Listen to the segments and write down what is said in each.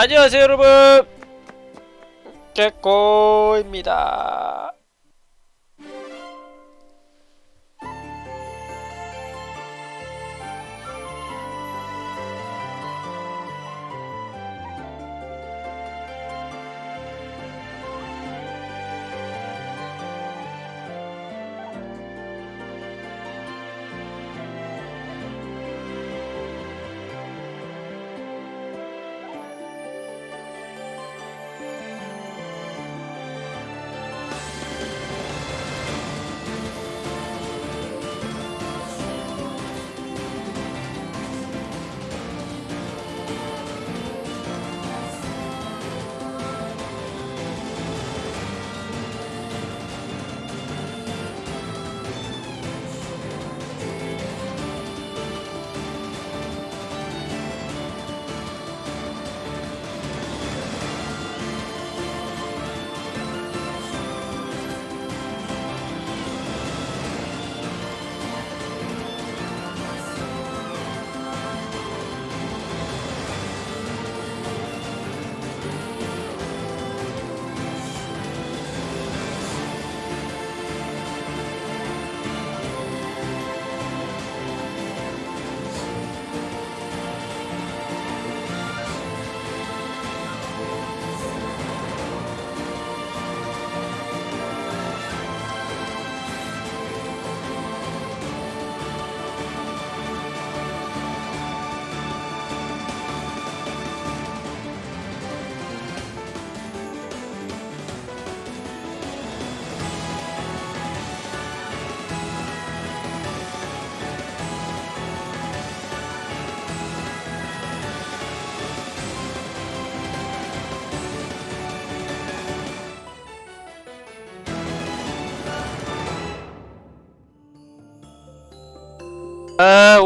안녕하세요 여러분. 개꼬입니다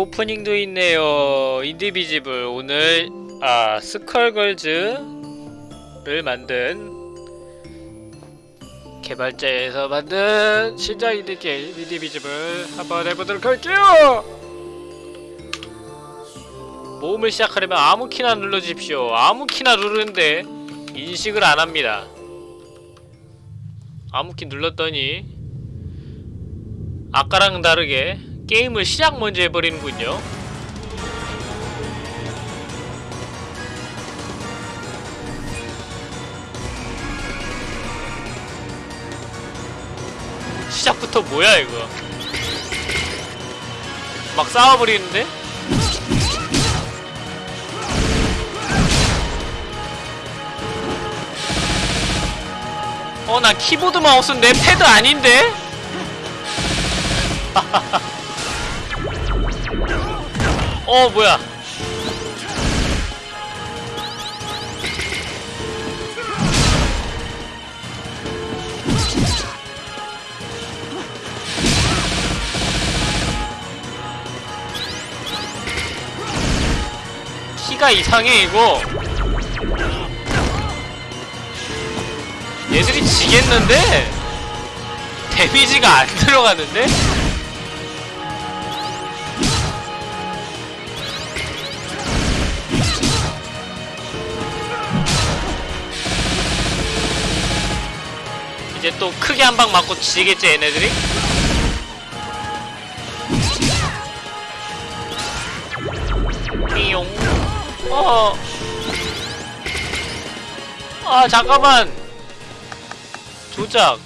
오프닝도 있네요. Indivisible 오늘 아 Skullgirls를 만든 개발자에서 만든 신작 인디 게임 Indivisible 한번 해보도록 할게요. 모험을 시작하려면 아무 키나 눌러주십시오. 아무 키나 누르는데 인식을 안합니다. 아무 키 눌렀더니 아까랑 다르게 게임을 시작 먼저 해버리는군요 시작부터 뭐야 이거 막 싸워버리는데? 어 나 키보드 마우스 내 패드 아닌데? 어 뭐야 키가 이상해 이거 얘들이 지겠는데? 데미지가 안 들어가는데? 이제 또 크게 한 방 맞고 지겠지 얘네들이? 삐용. 어. 아 잠깐만. 조작.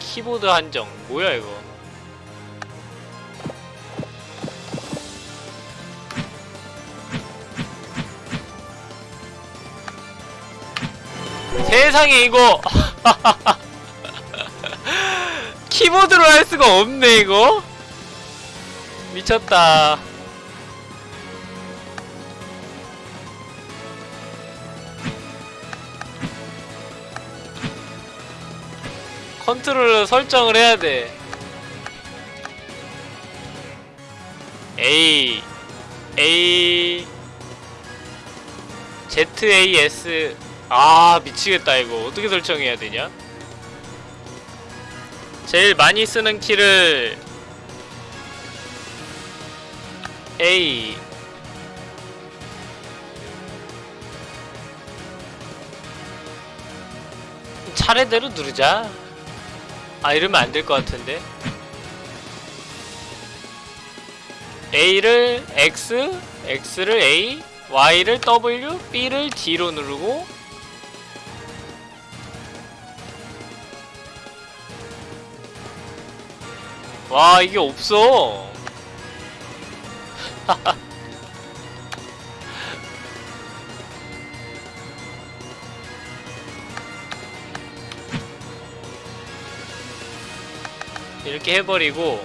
키보드 한정. 뭐야 이거 세상에 이거. 키보드로 할 수가 없네 이거. 미쳤다. 컨트롤러 설정을 해야 돼. A A ZAS 아 미치겠다 이거. 어떻게 설정해야 되냐? 제일 많이 쓰는 키를 A. 차례대로 누르자. 아 이러면 안 될 것 같은데. A를 X, X를 A, Y를 W, B를 D로 누르고 와 이게 없어. 이렇게 해버리고.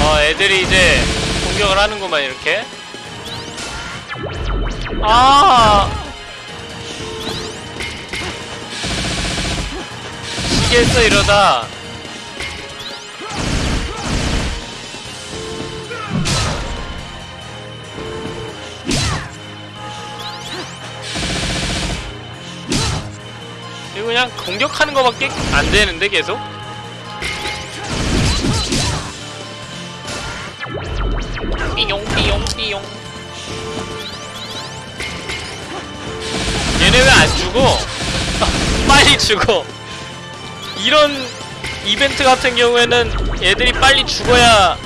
어 애들이 이제 공격을 하는구만 이렇게 아. 시겠어 이러다. 이거 그냥 공격하는 거밖에 안 되는데 계속? 삐용 삐용 삐용 얘네 왜안 죽어? 빨리 죽어. 이런 이벤트 같은 경우에는 애들이 빨리 죽어야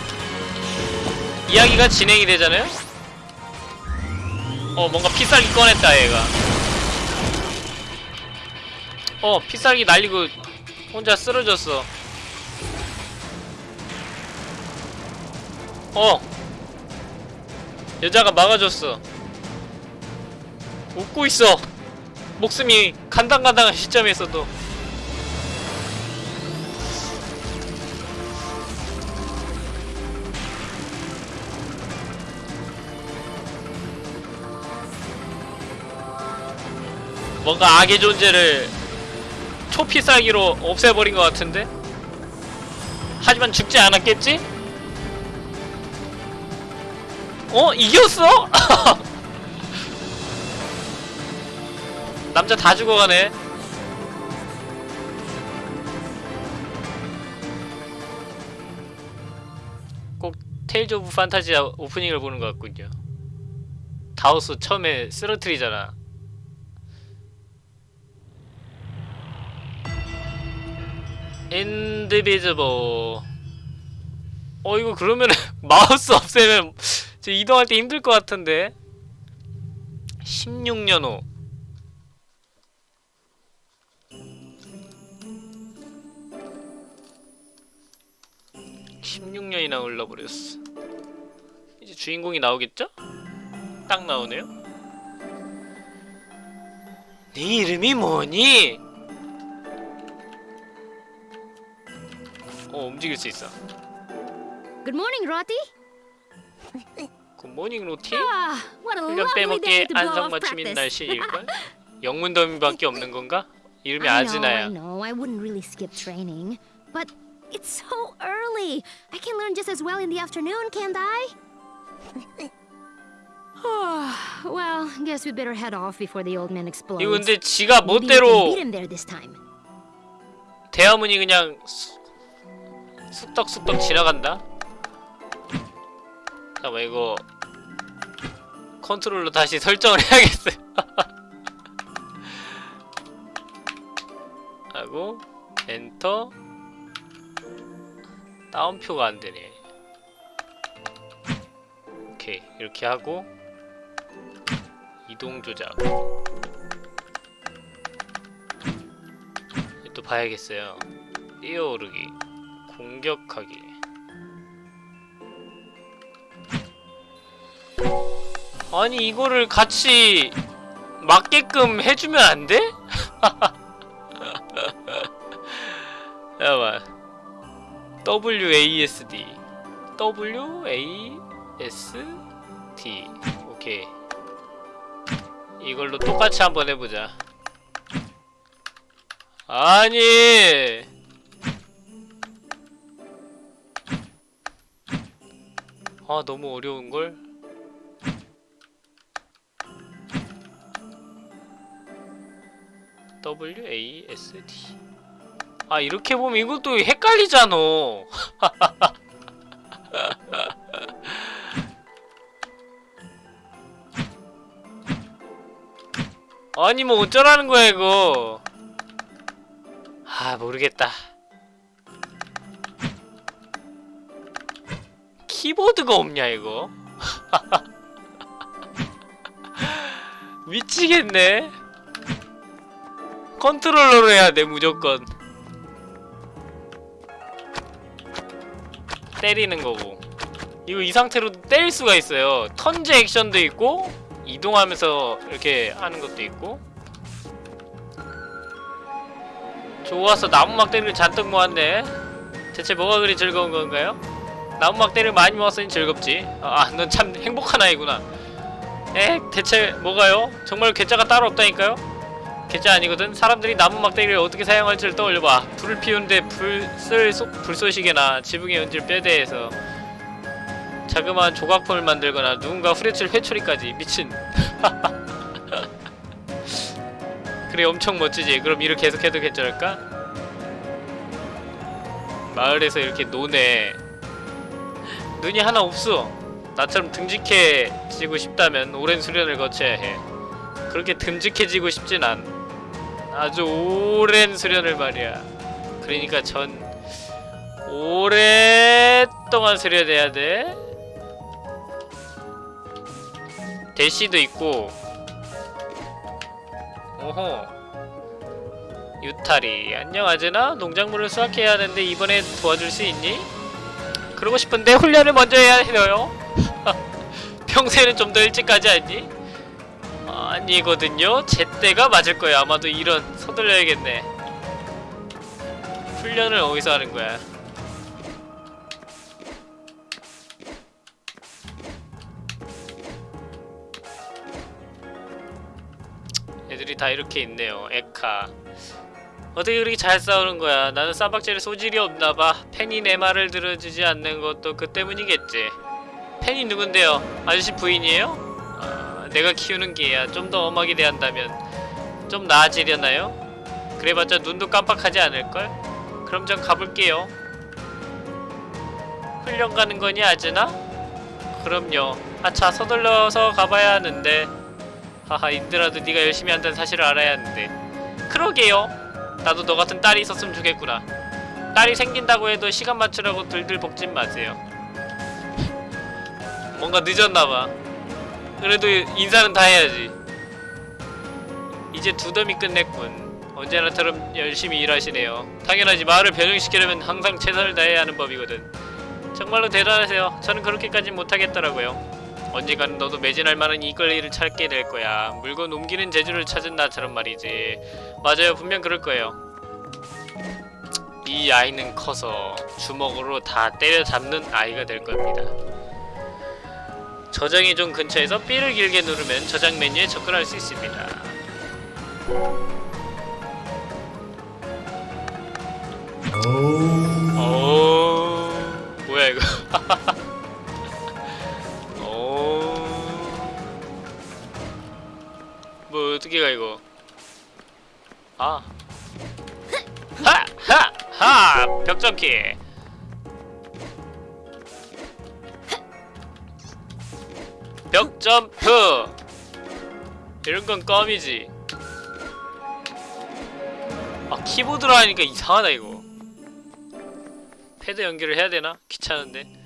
이야기가 진행이 되잖아요? 어 뭔가 피살기 꺼냈다 얘가. 어 피살기 날리고 혼자 쓰러졌어. 어. 여자가 막아줬어. 웃고 있어 목숨이 간당간당한 시점에서도 뭔가 악의 존재를 초필살기로 없애버린 것 같은데? 하지만 죽지 않았겠지? 어? 이겼어? 남자 다 죽어가네. 꼭 Tales of Phantasia 오프닝을 보는 것 같군요. 다우스 처음에 쓰러트리잖아. 인디비즈블 어 이거 그러면은 마우스 없애면 저 이동할 때 힘들 것 같은데. 16년 후 16년이나 흘러버렸어 이제 주인공이 나오겠죠? 딱 나오네요 네 이름이 뭐니? 어 움직일 수 있어 Good morning, Roti. 굿모닝 로티? Ah, what a 훈련 off 안성맞춤인. 날씨일걸? 영문 더미밖에 없는 건가? 이름이 know, I 아즈나야 know. I wouldn't really skip training, but it's so early. I can learn just as well in the afternoon, can't I? well, guess we better head off before the old man explodes. 이거 근데 지가 멋대로 beat him there this time. 대화문이 그냥 수, 쑥덕쑥덕 지나간다? 잠깐만 이거 컨트롤러 다시 설정을 해야겠어요 하고 엔터 다운표가 안되네. 오케이 이렇게 하고 이동 조작. 또 봐야겠어요. 뛰어오르기 공격하기. 아니 이거를 같이 맞게끔 해주면 안 돼? 잠깐만 WASD WASD 오케이. 이걸로 똑같이 한번 해보자. 아니! 아 너무 어려운걸? W A S D. 아 이렇게 보면 이것도 헷갈리잖아. 아니 뭐 어쩌라는 거야 이거. 아 모르겠다. 키보드가 없냐 이거? 미치겠네. 컨트롤러로 해야 돼 무조건. 때리는 거고. 이거 이 상태로 때릴 수가 있어요. 턴제 액션도 있고 이동하면서 이렇게 하는 것도 있고. 좋아서 나무 막대기를 잔뜩 모았네. 대체 뭐가 그리 즐거운 건가요? 나무 막대를 많이 모았으니 즐겁지. 아, 넌 참 행복한 아이구나. 에, 대체 뭐가요? 정말 괴짜가 따로 없다니까요? 괴짜 아니거든. 사람들이 나무 막대기를 어떻게 사용할지를 떠올려봐. 불을 피우는데 불쓸 불쏘시개나 지붕에 얹을 뼈대에서 자그마한 조각품을 만들거나 누군가 후려칠 회초리까지 미친. 그래 엄청 멋지지. 그럼 일을 계속해도 괜찮을까? 마을에서 이렇게 노네. 눈이 하나 없어. 나처럼 듬직해지고 싶다면 오랜 수련을 거쳐야 해. 그렇게 듬직해지고 싶진 않. 아주 오랜 수련을 말이야. 그러니까 전 오랫동안 수련해야 돼. 대시도 있고. 오호. 유타리 안녕 아즈나 농작물을 수확해야 하는데 이번에 도와줄 수 있니? 그러고 싶은데 훈련을 먼저 해야 해요. 평소에는 좀 더 일찍 가지 않니? 아니거든요. 제때가 맞을 거야. 아마도 이런 서둘러야겠네. 훈련을 어디서 하는 거야? 애들이 다 이렇게 있네요. 에카. 어떻게 그렇게 잘 싸우는 거야? 나는 쌈박질에 소질이 없나 봐. 팬이 내 말을 들어주지 않는 것도 그 때문이겠지. 팬이 누군데요? 아저씨 부인이에요? 아, 내가 키우는 개야. 좀 더 엄하게 대한다면 좀 나아지려나요? 그래봤자 눈도 깜빡하지 않을걸? 그럼 전 가볼게요. 훈련 가는 거니 아즈나? 그럼요. 아차 서둘러서 가봐야 하는데. 하하 인드라도 네가 열심히 한다는 사실을 알아야 하는데. 그러게요. 나도 너 같은 딸이 있었으면 좋겠구나. 딸이 생긴다고 해도 시간 맞추라고 들들 볶진 마세요. 뭔가 늦었나봐. 그래도 인사는 다 해야지. 이제 두덤이 끝냈군. 언제나처럼 열심히 일하시네요. 당연하지 마을을 변형시키려면 항상 최선을 다해야 하는 법이거든. 정말로 대단하세요. 저는 그렇게까진 못하겠더라고요. 언젠가는 너도 매진할 만한 일을 찾게 될 거야. 물건 옮기는 재주를 찾은 나처럼 말이지. 맞아요. 분명 그럴 거예요. 이 아이는 커서 주먹으로 다 때려잡는 아이가 될 겁니다. 저장이 좀 근처에서 B를 길게 누르면 저장 메뉴에 접근할 수 있습니다. 오, 뭐야 이거? 오, 뭐 어떻게 가 이거? 아, 하, 하, 하, 벽 점키. 벽 점프 이런 건 껌이지 아 키보드로 하니까 이상하다 이거 패드 연결을 해야 되나? 귀찮은데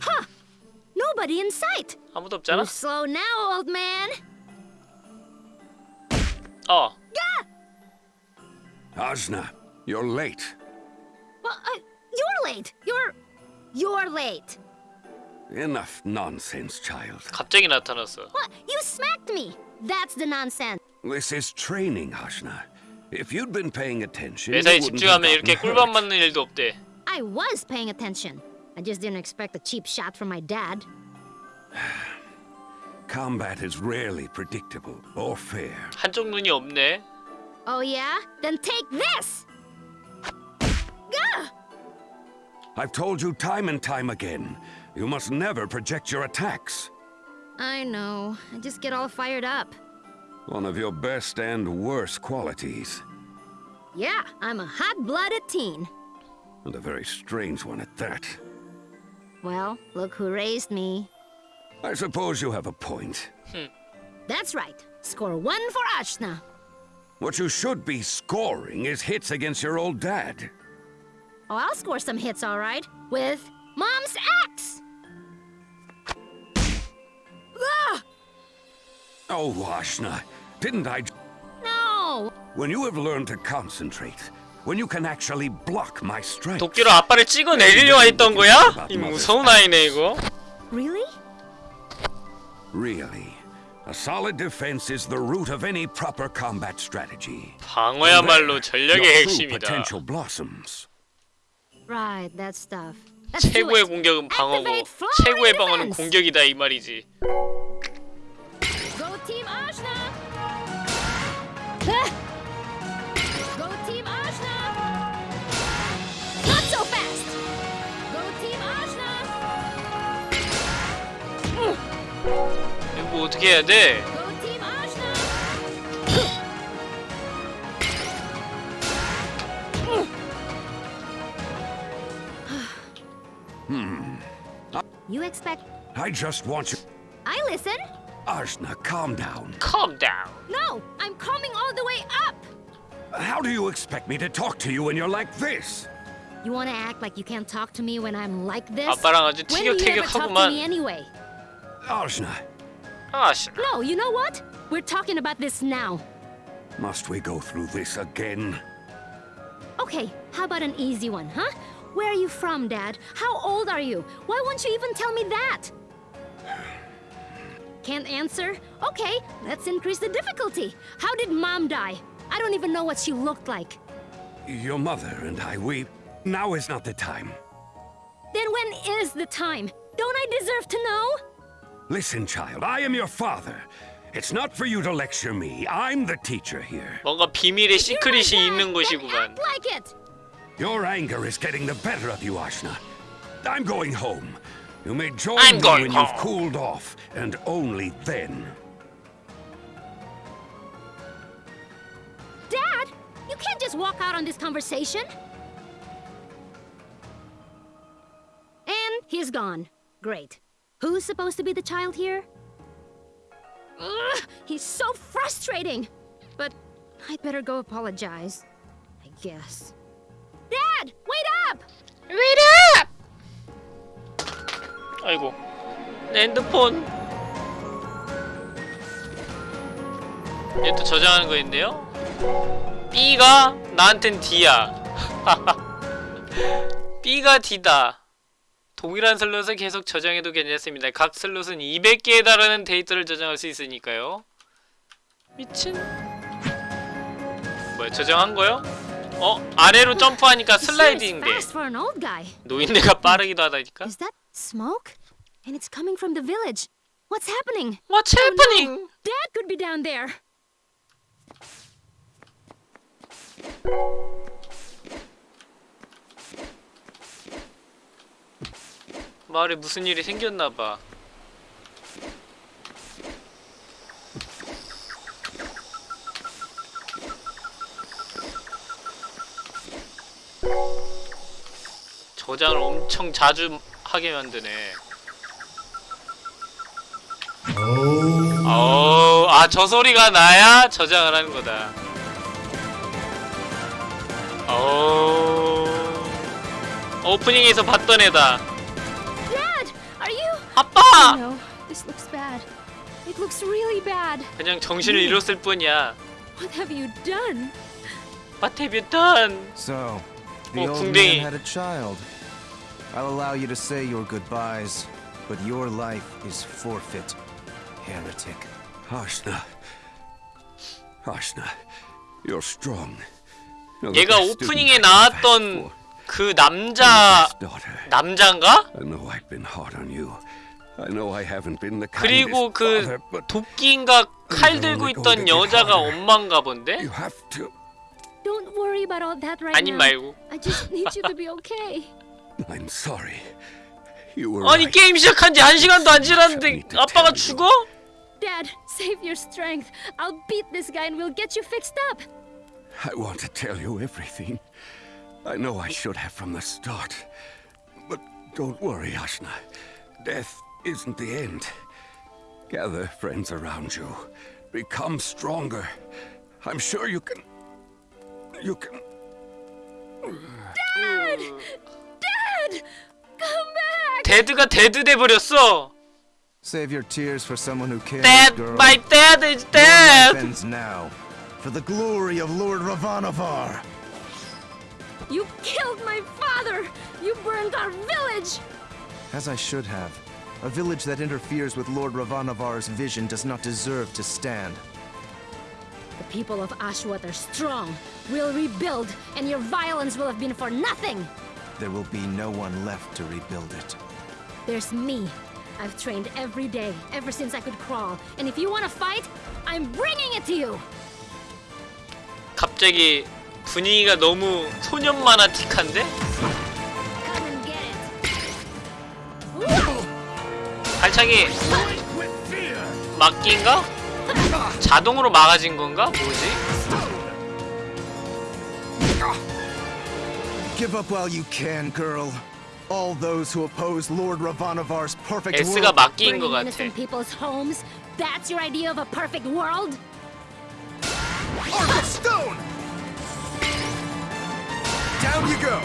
Nobody in sight. 아무도 없잖아? You slow now, old man. 어 Asna, you're late. Well, uh, you're late. You're, you're late. Enough nonsense, child. 갑자기 나타났어 What? You smacked me. That's the nonsense. This is training, Asna. If you'd been paying attention, you 매사에 wouldn't have 집중하면 이렇게 gotten 꿀밤 hurt. 맞는 일도 없대 I was paying attention. I just didn't expect a cheap shot from my dad. Combat is rarely predictable or fair. 한쪽 눈이 없네 Oh yeah? Then take this. Gah! I've told you time and time again, you must never project your attacks. I know. I just get all fired up. One of your best and worst qualities. Yeah, I'm a hot-blooded teen. And a very strange one at that. Well, look who raised me. I suppose you have a point. Hmm. That's right. Score one for Ashna. What you should be scoring is hits against your old dad. Oh, I'll score some hits, all right. With Mom's axe. Ah! Oh, Ashna, didn't I... j- No! When you have learned to concentrate, when you can actually block my strikes... 도끼로 아빠를 찍어 내리려 했던 거야? 이 무서운 아이네 이거. Really? Really, a solid defense is the root of any proper combat strategy. 방어야말로 Your 전략의 true 핵심이다. potential blossoms. Right, that stuff. 최고의. 공격은 방어고 최고의 방어는. 공격이다 이 말이지. Ah! 이거 뭐 어떻게 해야 돼? You expect I just want you... I listen? Ashna, calm down. Calm down. No, I'm coming all the way up. How do you expect me to talk to you when you're like this? You want to act like you can't talk to me when I'm like this? 아빠랑 아주 when do you ever talk to me 티격태격하구만. anyway? Ashna, 아씨. No, you know what? We're talking about this now. must we go through this again? Okay, how about an easy one, huh? Where are you from, Dad? How old are you? Why won't you even tell me that? Can't answer? Okay, let's increase the difficulty. How did Mom die? I don't even know what she looked like. Your mother and I, we... Now is not the time. Then when is the time? Don't I deserve to know? Listen, child, I am your father. It's not for you to lecture me. I'm the teacher here. 뭔가 비밀의 시크릿이 You're my 있는 dad, then 곳이구만. act like it! Your anger is getting the better of you, Ashna. I'm going home. You may join I'm me going when home. you've cooled off, and only then. Dad, you can't just walk out on this conversation. And he's gone. Great. Who's supposed to be the child here? Ugh, he's so frustrating. But I'd better go apologize. I guess. Dad, wait up! Wait up! 아이고 내 핸드폰 얘 또 저장하는 거인데요? B가 나한텐 D야 B가 D다 동일한 슬롯을 계속 저장해도 괜찮습니다 각 슬롯은 200개에 달하는 데이터를 저장할 수 있으니까요 미친 뭐야 저장한 거요? 어? 아래로 점프하니까 He sure is 슬라이딩 돼 fast for an old guy. 노인네가 빠르기도 하다니까 Is that smoke? And it's coming from the village. What's happening? What's Oh, no. happening? Dad could be down there. 마을에 무슨 일이 생겼나봐. 저장을 엄청 자주 하게 만드네. 어, 아, 저 소리가 나야 저장을 하는 거다. 어, 오프닝에서 봤던 애다. Dad, are you? 아빠! No, this looks bad. It looks really bad. 그냥 정신을 잃었을 뿐이야. What have you done? What have you done? So, Oh, 궁뎅이. man had a child. I'll allow you to say your goodbyes, but your life is forfeit, heretic. Ashna. Ashna, you're strong. You're the 얘가 오프닝에 나왔던. 그 남자 남자인가? 그리고 그 도끼인가 칼 들고 있던 여자가 엄마인가 본데? you have to. Don't worry about all that right 아님 now. 말고. I just need you to be okay. I'm sorry. You were 아니 right. 게임 시작한 지 한 시간도 안 지났는데 아빠가 죽어? Dad, save your strength. I'll beat this guy and we'll get you fixed up. I want to tell you everything. I know I should have from the start. But don't worry, Ashna. Death isn't the end. Gather friends around you. Become stronger. I'm sure you can. You can. Dad! Dad! Come back! 데드가 데드 돼버렸어. Save your tears for someone who cares, Dad, girl. my dad is Your life dead. ends now. For the glory of Lord Ravanavar. You killed my father! You burned our village! As I should have. A village that interferes with Lord Ravanavar's vision does not deserve to stand. The people of Ashwat are strong. We'll rebuild, and your violence will have been for nothing! There will be no one left to rebuild it. There's me. I've trained every day, ever since I could crawl. And if you want to fight, I'm bringing it to you! 갑자기 분위기가 너무 소년 만화틱한데? Come and get it! Whoa! 발차기 막기인가? 자동으로 막아진 건가? 뭐지? Give up while you can, girl. All those who oppose Lord Ravanavar's perfect S가 world. 막기인 것 Burning 같아. innocent people's homes? That's your idea of a perfect world? Arc of stone! Down you go!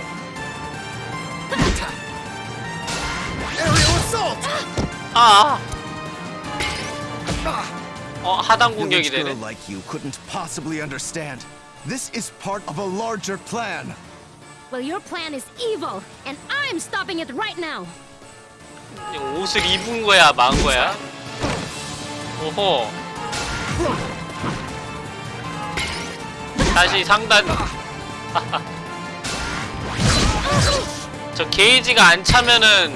Aerial assault! 아. 어 하단 공격이 되네. like you couldn't possibly understand. This is part of a larger plan. Well, your plan is evil, and I'm stopping it right now! 옷을 입은 거야, 만 거야? 오호. 다시 상단. 저 게이지가 안 차면은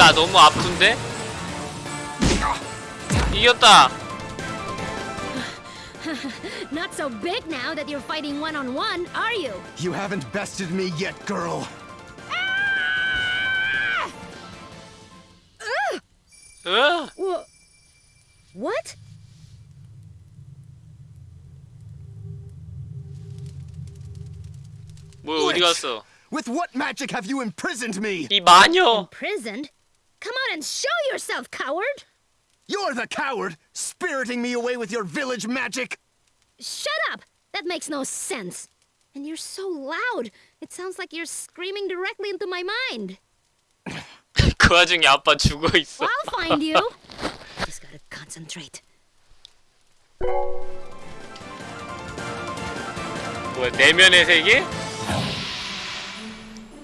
둘 다 너무 아픈데? 이겼다. Not so big now that you're fighting one on one, are you? You haven't bested me yet, girl. 으? Wha- What? 뭐야 어디 갔어? With what magic have you imprisoned me? 이 마녀. Imprisoned? Come on and show yourself, coward! You're the coward, spiriting me away with your village magic. Shut up! That makes no sense. And you're so loud. It sounds like you're screaming directly into my mind. 그 와중에 아빠 죽어 있어. I'll find you. Just gotta concentrate. 뭐야 내면의 세계?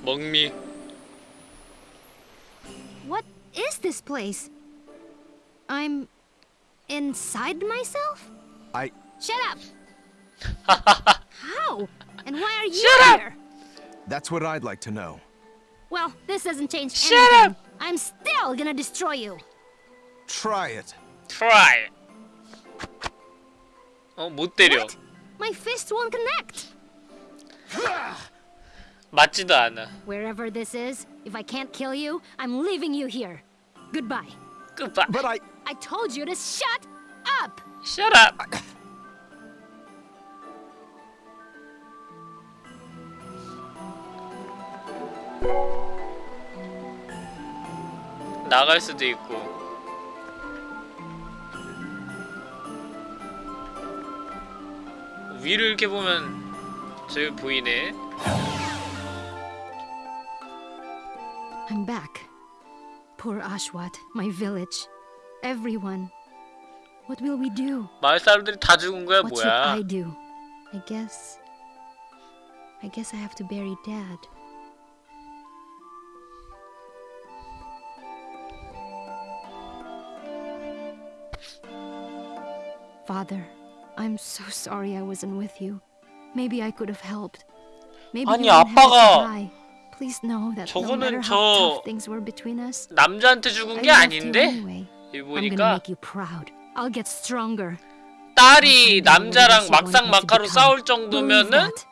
먹미. What is this place? I'm inside myself? I. Shut up! How? And why are you Shut up! here? That's what I'd like to know. Well, this doesn't change Shut anything. up! I'm still gonna destroy you. Try it. try. 어 못 때려. What? My fist won't connect. 맞지도 않아. Wherever this is, if I can't kill you, I'm leaving you here. Goodbye. 끝봐. But I. I told you to shut up! Shut up. 나갈 수도 있고. 위를 이렇게 보면 저기 보이네. I'm back. Poor Ashwat, my village. Everyone. What will we do? 마을 사람들이 다 죽은 거야 What should I 뭐야? do? I guess. I guess I have to bury Dad. Father, I'm so sorry I wasn't with you. Maybe I could have helped. Maybe 아니, you didn't have to 아빠가 die. Please know that no 저거는 matter how 저- tough things were between us, 남자한테 I 죽은 게 loved you 아닌데? anyway. 여기 I'm gonna 보니까 make you proud. I'll get stronger. 딸이 I know what 남자랑 else you want 막상 me to 막하로 become. 싸울 Believe 정도면은 that.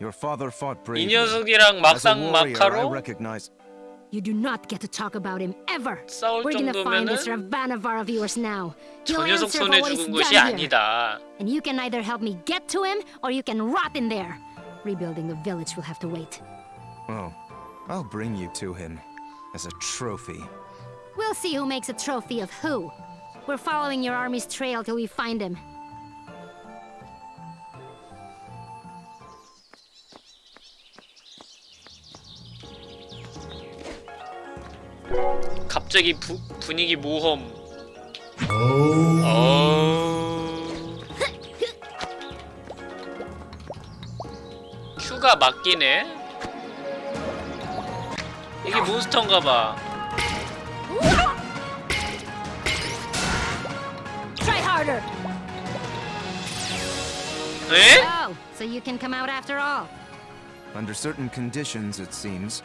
Your father fought 이 bravely. 녀석이랑 As a 막상 warrior, I 마카로 recognize. You do not get to talk about him ever. 싸울 We're gonna find this 정도면은 Ravanavar of yours now. 저 He'll 녀석 answer for 손에 what he's 죽은 done 것이 here. 아니다. And you can either help me get to him, or you can rot in there. Rebuilding the village will have to wait. Oh, I'll bring you to him as a trophy. We'll see who makes a trophy of who. We're following your army's trail till we find him. 갑자기 부, 분위기 모험. 어... 큐가 맞기네. 이게 몬스터인가봐. Try harder! 에? Oh, so you can come out after all. Under certain conditions, it seems.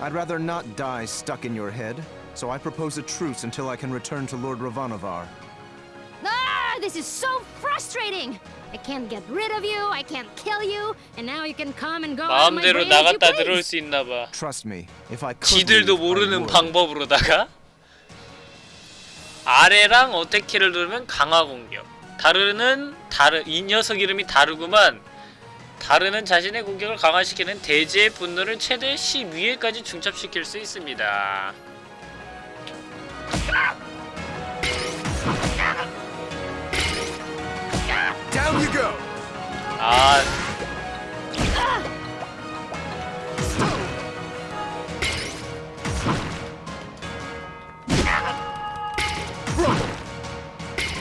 I'd rather not die stuck in your head, so I propose a truce until I can return to Lord Ravanavar. Ah, this is so frustrating! I can't get rid of you, I can't kill you, and now you can come and go 마음대로 나갔다 들어올. 수 있나 봐. Trust me, if I could 지들도 모르는. 방법으로다가 아래랑 어택키를 누르면 강화 공격. 다르는 다르 이 녀석 이름이 다르구만. 다르는 자신의 공격을 강화시키는 대지의 분노를 최대 12회까지 중첩시킬 수 있습니다. Down 아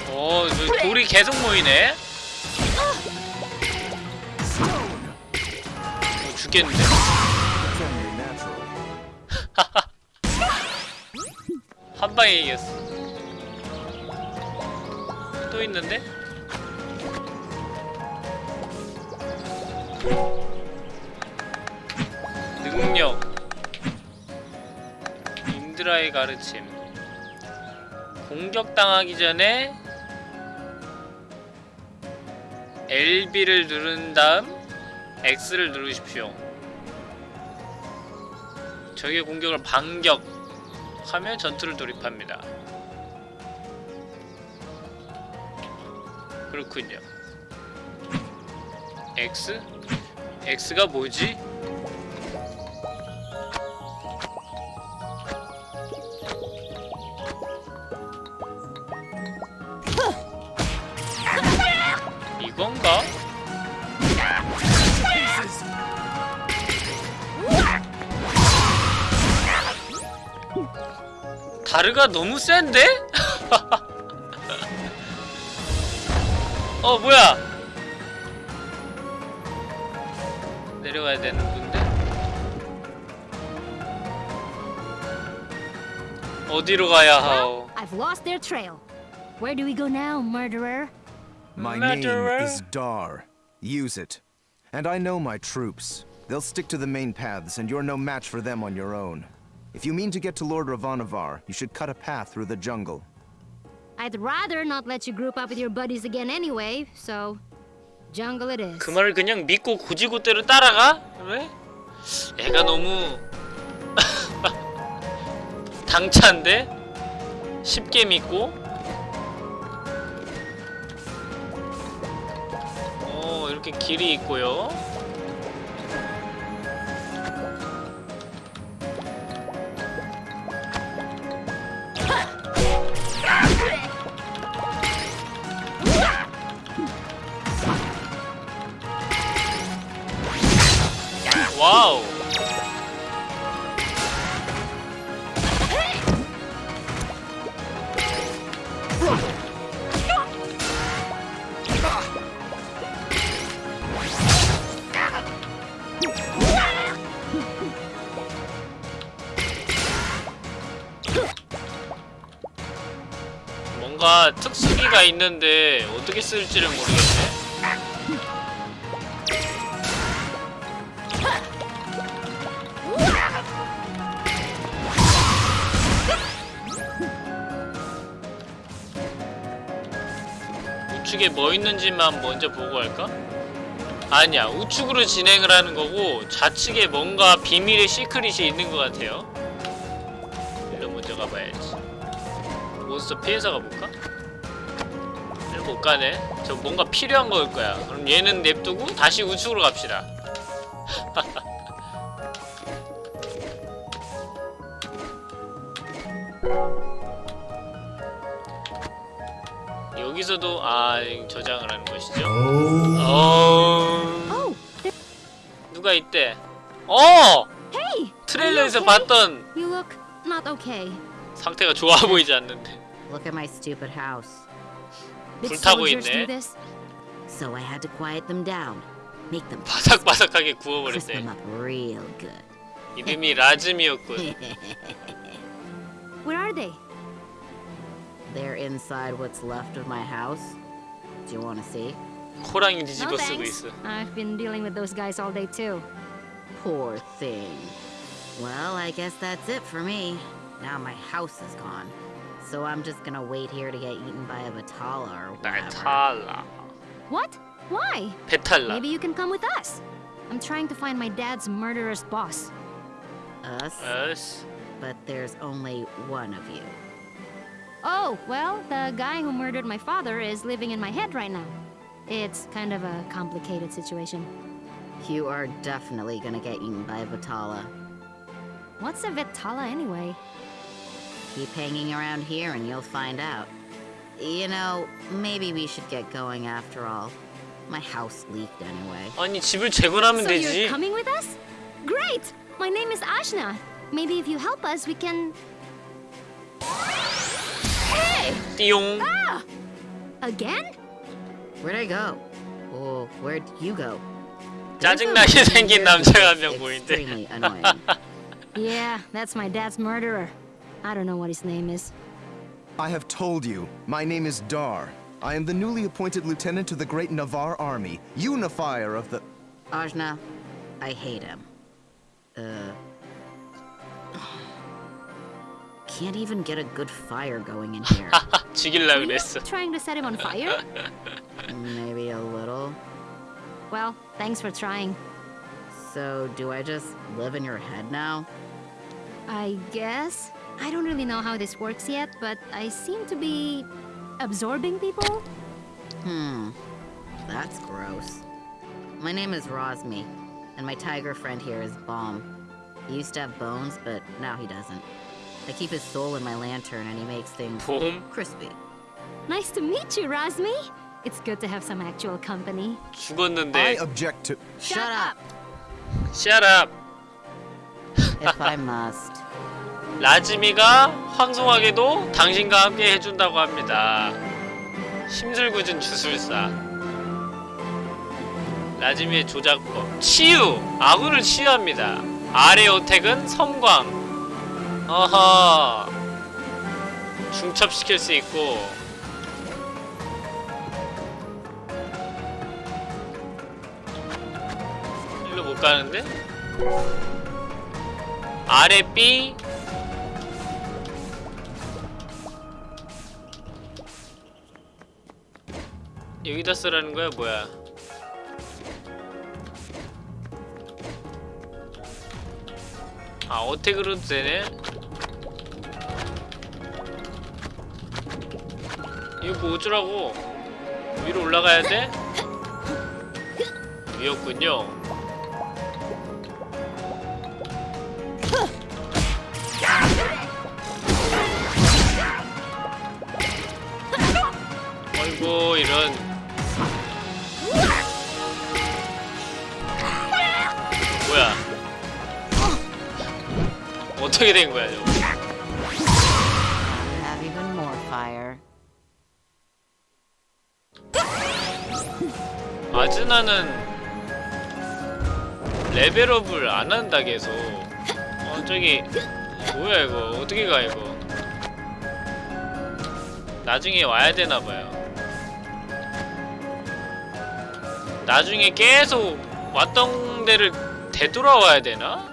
오, 저 돌이 계속 모이네. 어, 죽겠는데. 한 방에 이겼어. 또 있는데? 능력. 인드라의 가르침. 공격당하기 전에 LB를 누른 다음 X를 누르십시오. 적의 공격을 반격하며 전투를 돌입합니다. 그렇군요. X? X가 뭐지? 이건가? 다르가 너무 센데? 어 뭐야 내려가야 되는 건데 어디로 가야 하오 I've lost their trail. Where do we go now, murderer? My Murderer. name is Dar. Use it. And I know my troops. They'll stick to the main paths, and you're no match for them on your own. If you mean to get to Lord Ravanavar, you should cut a path through the jungle. I'd rather not let you group up with your buddies again anyway, so jungle it is. 그 말을 그냥 믿고 고지고대로 따라가? 왜? 애가 너무 당찬데? 쉽게 믿고? 어 이렇게 길이 있고요 먼저 보고 할까? 아니야 우측으로 진행을 하는 거고 좌측에 뭔가 비밀의 secret이 있는 것 같아요. 일로 먼저 가봐야지. 몬스터 피해서 가볼까? 못 가네. 저 뭔가 필요한 거일 거야. 그럼 얘는 냅두고 다시 우측으로 갑시다 여기서도 아 저장을 하는 것이죠 어... Oh, 누가 있대? 어! 트레일러에서? 봤던. 상태가 좋아 보이지 않는데 불타고 있네. do this? So I had to quiet them down. Make them 바삭바삭하게 구워버렸대 good. 이름이 라즈미였군 Where are they? They're inside what's left of my house. Do you want to see? 코랑이 No 뒤집어 쓰고 thanks. 있어 I've been dealing with those guys all day too. Poor thing. Well, I guess that's it for me. Now my house is gone. So I'm just gonna wait here to get eaten by a Batala or whatever. 날탈라 What? Why? 배탈라 Maybe you can come with us. I'm trying to find my dad's murderous boss. Us? 에스 But there's only one of you. Oh, well, the guy who murdered my father is living in my head right now. It's kind of a complicated situation. You are definitely gonna get eaten by a Batala. What's a Vitala anyway? Keep hanging around here and you'll find out. You know, maybe we should get going after all. My house leaked anyway. 아니 집을 재건하면 so 되지 you're coming with us? Great! My name is Ashna. Maybe if you help us, we can. Hey! 띠용 Ah! Again? Where'd I go? Oh, where'd you go? 짜증나게 There's a 생긴 woman here 남자가 한 who's 명 보이는데 extremely annoying. Yeah, that's my dad's murderer. I don't know what his name is. I have told you, my name is Dar. I am the newly appointed lieutenant to the great Navarre army, unifier of the. Ajna, I hate him. Uh. Can't even get a good fire going in here. 죽일라 Were you 그랬어 trying to set him on fire? Maybe a little. well, thanks for trying. So, do I just live in your head now? I guess. I don't really know how this works yet, but I seem to be absorbing people. Hmm. That's gross. My name is Rosmi, and my tiger friend here is Bomb. He used to have bones, but now he doesn't. I keep his soul in my lantern, and he makes things 봄 crispy. Nice to meet you, Razmi. It's good to have some actual company. I 죽었는데 object to. Shut up! Shut up if I must. 라즈미가 황송하게도 당신과 함께 해준다고 합니다 심술궂은 주술사 라즈미의 조작법 치유! 아군을 치유합니다 아래 어택은 섬광 어허 중첩시킬 수 있고. 일로 못 가는데? 아래 B. 여기다 쓰라는 거야 뭐야? 아 어택으로도 되네 이거 뭐 어쩌라고 위로 올라가야 돼? 위였군요 레벨업을 안 한다 계속 어 저기 뭐야 이거 어떻게 가 이거 나중에 와야 되나봐요 나중에 계속 왔던 데를 되돌아와야 되나?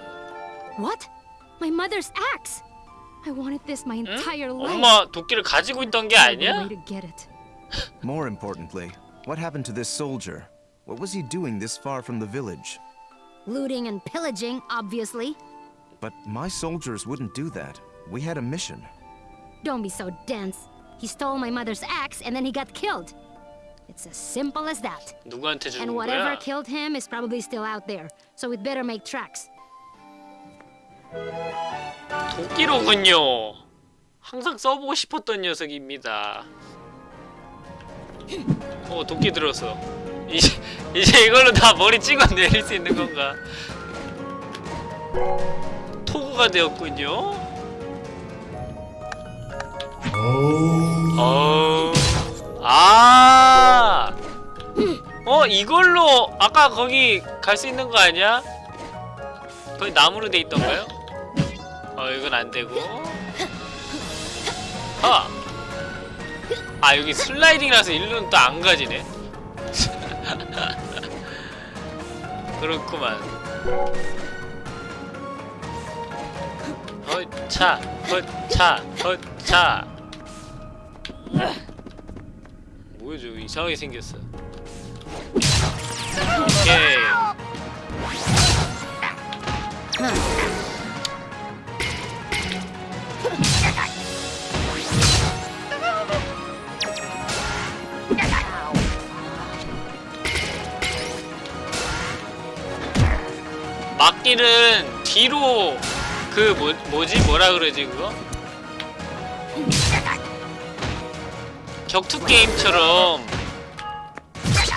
What? My mother's axe. I wanted this my entire 응? life. 엄마 도끼를 가지고 있던 게 아니야? More importantly, what happened to this soldier? What was he doing this far from the village? Looting and pillaging, obviously. But my soldiers wouldn't do that. We had a mission. Don't be so dense. He stole my mother's axe and then he got killed. It's as simple as that. 누구한테 주는 And whatever 거야? killed him is probably still out there. So we'd better make tracks. 도끼로군요. 항상 써보고 싶었던 녀석입니다. 어 도끼 들었어. 이제 이제 이걸로 다 머리 찍어 내릴 수 있는 건가? 토구가 되었군요. 어. 아. 어 이걸로 아까 거기 갈 수 있는 거 아니야? 거기 나무로 돼 있던가요? 어 이건 안 되고. 아. 아 여기 슬라이딩이라서 일로는 또 안 가지네. 그렇구만. 허차, 허차, 허차. 뭐야 저 이상하게 생겼어. 오케이. 막길은 뒤로 그 뭐, 뭐지 뭐라 그러지 그거? 격투 게임처럼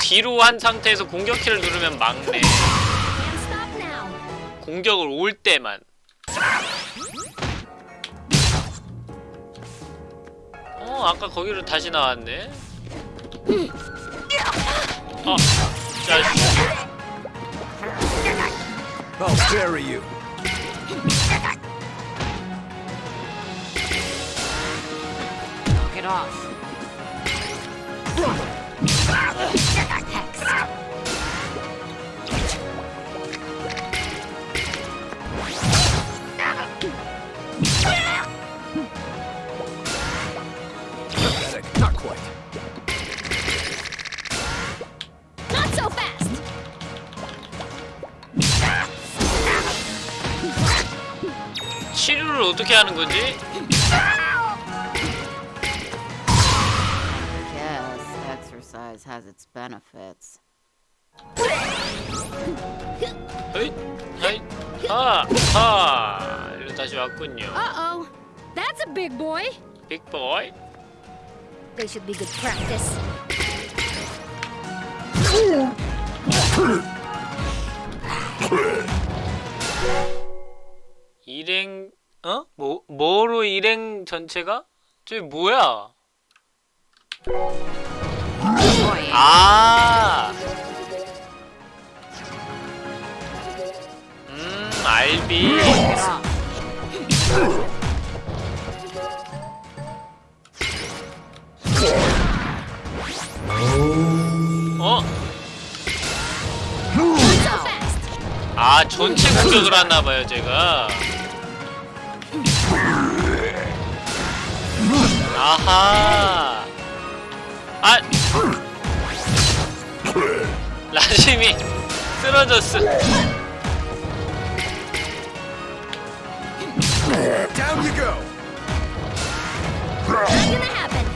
뒤로 한 상태에서 공격키를 누르면 막네. 공격을 올 때만. 어 아까 거기로 다시 나왔네. 어, 자식. I'll bury you. Knock it off. Pathetic. 치료를 어떻게 하는 거지? Guess exercise has its benefits. 헤이, 헤이, 하, 하. 이리로 다시 왔군요. Uh-oh. That's a big boy. 빅보이. They should be good practice. 일행, 어? 뭐, 뭐로 일행 전체가? 저기 뭐야? 아. 음, 알비. 어? 아, 전체 공격을 하나봐요, 제가. 아하. 아. 라심이 쓰러졌어. Down you go. Not gonna happen.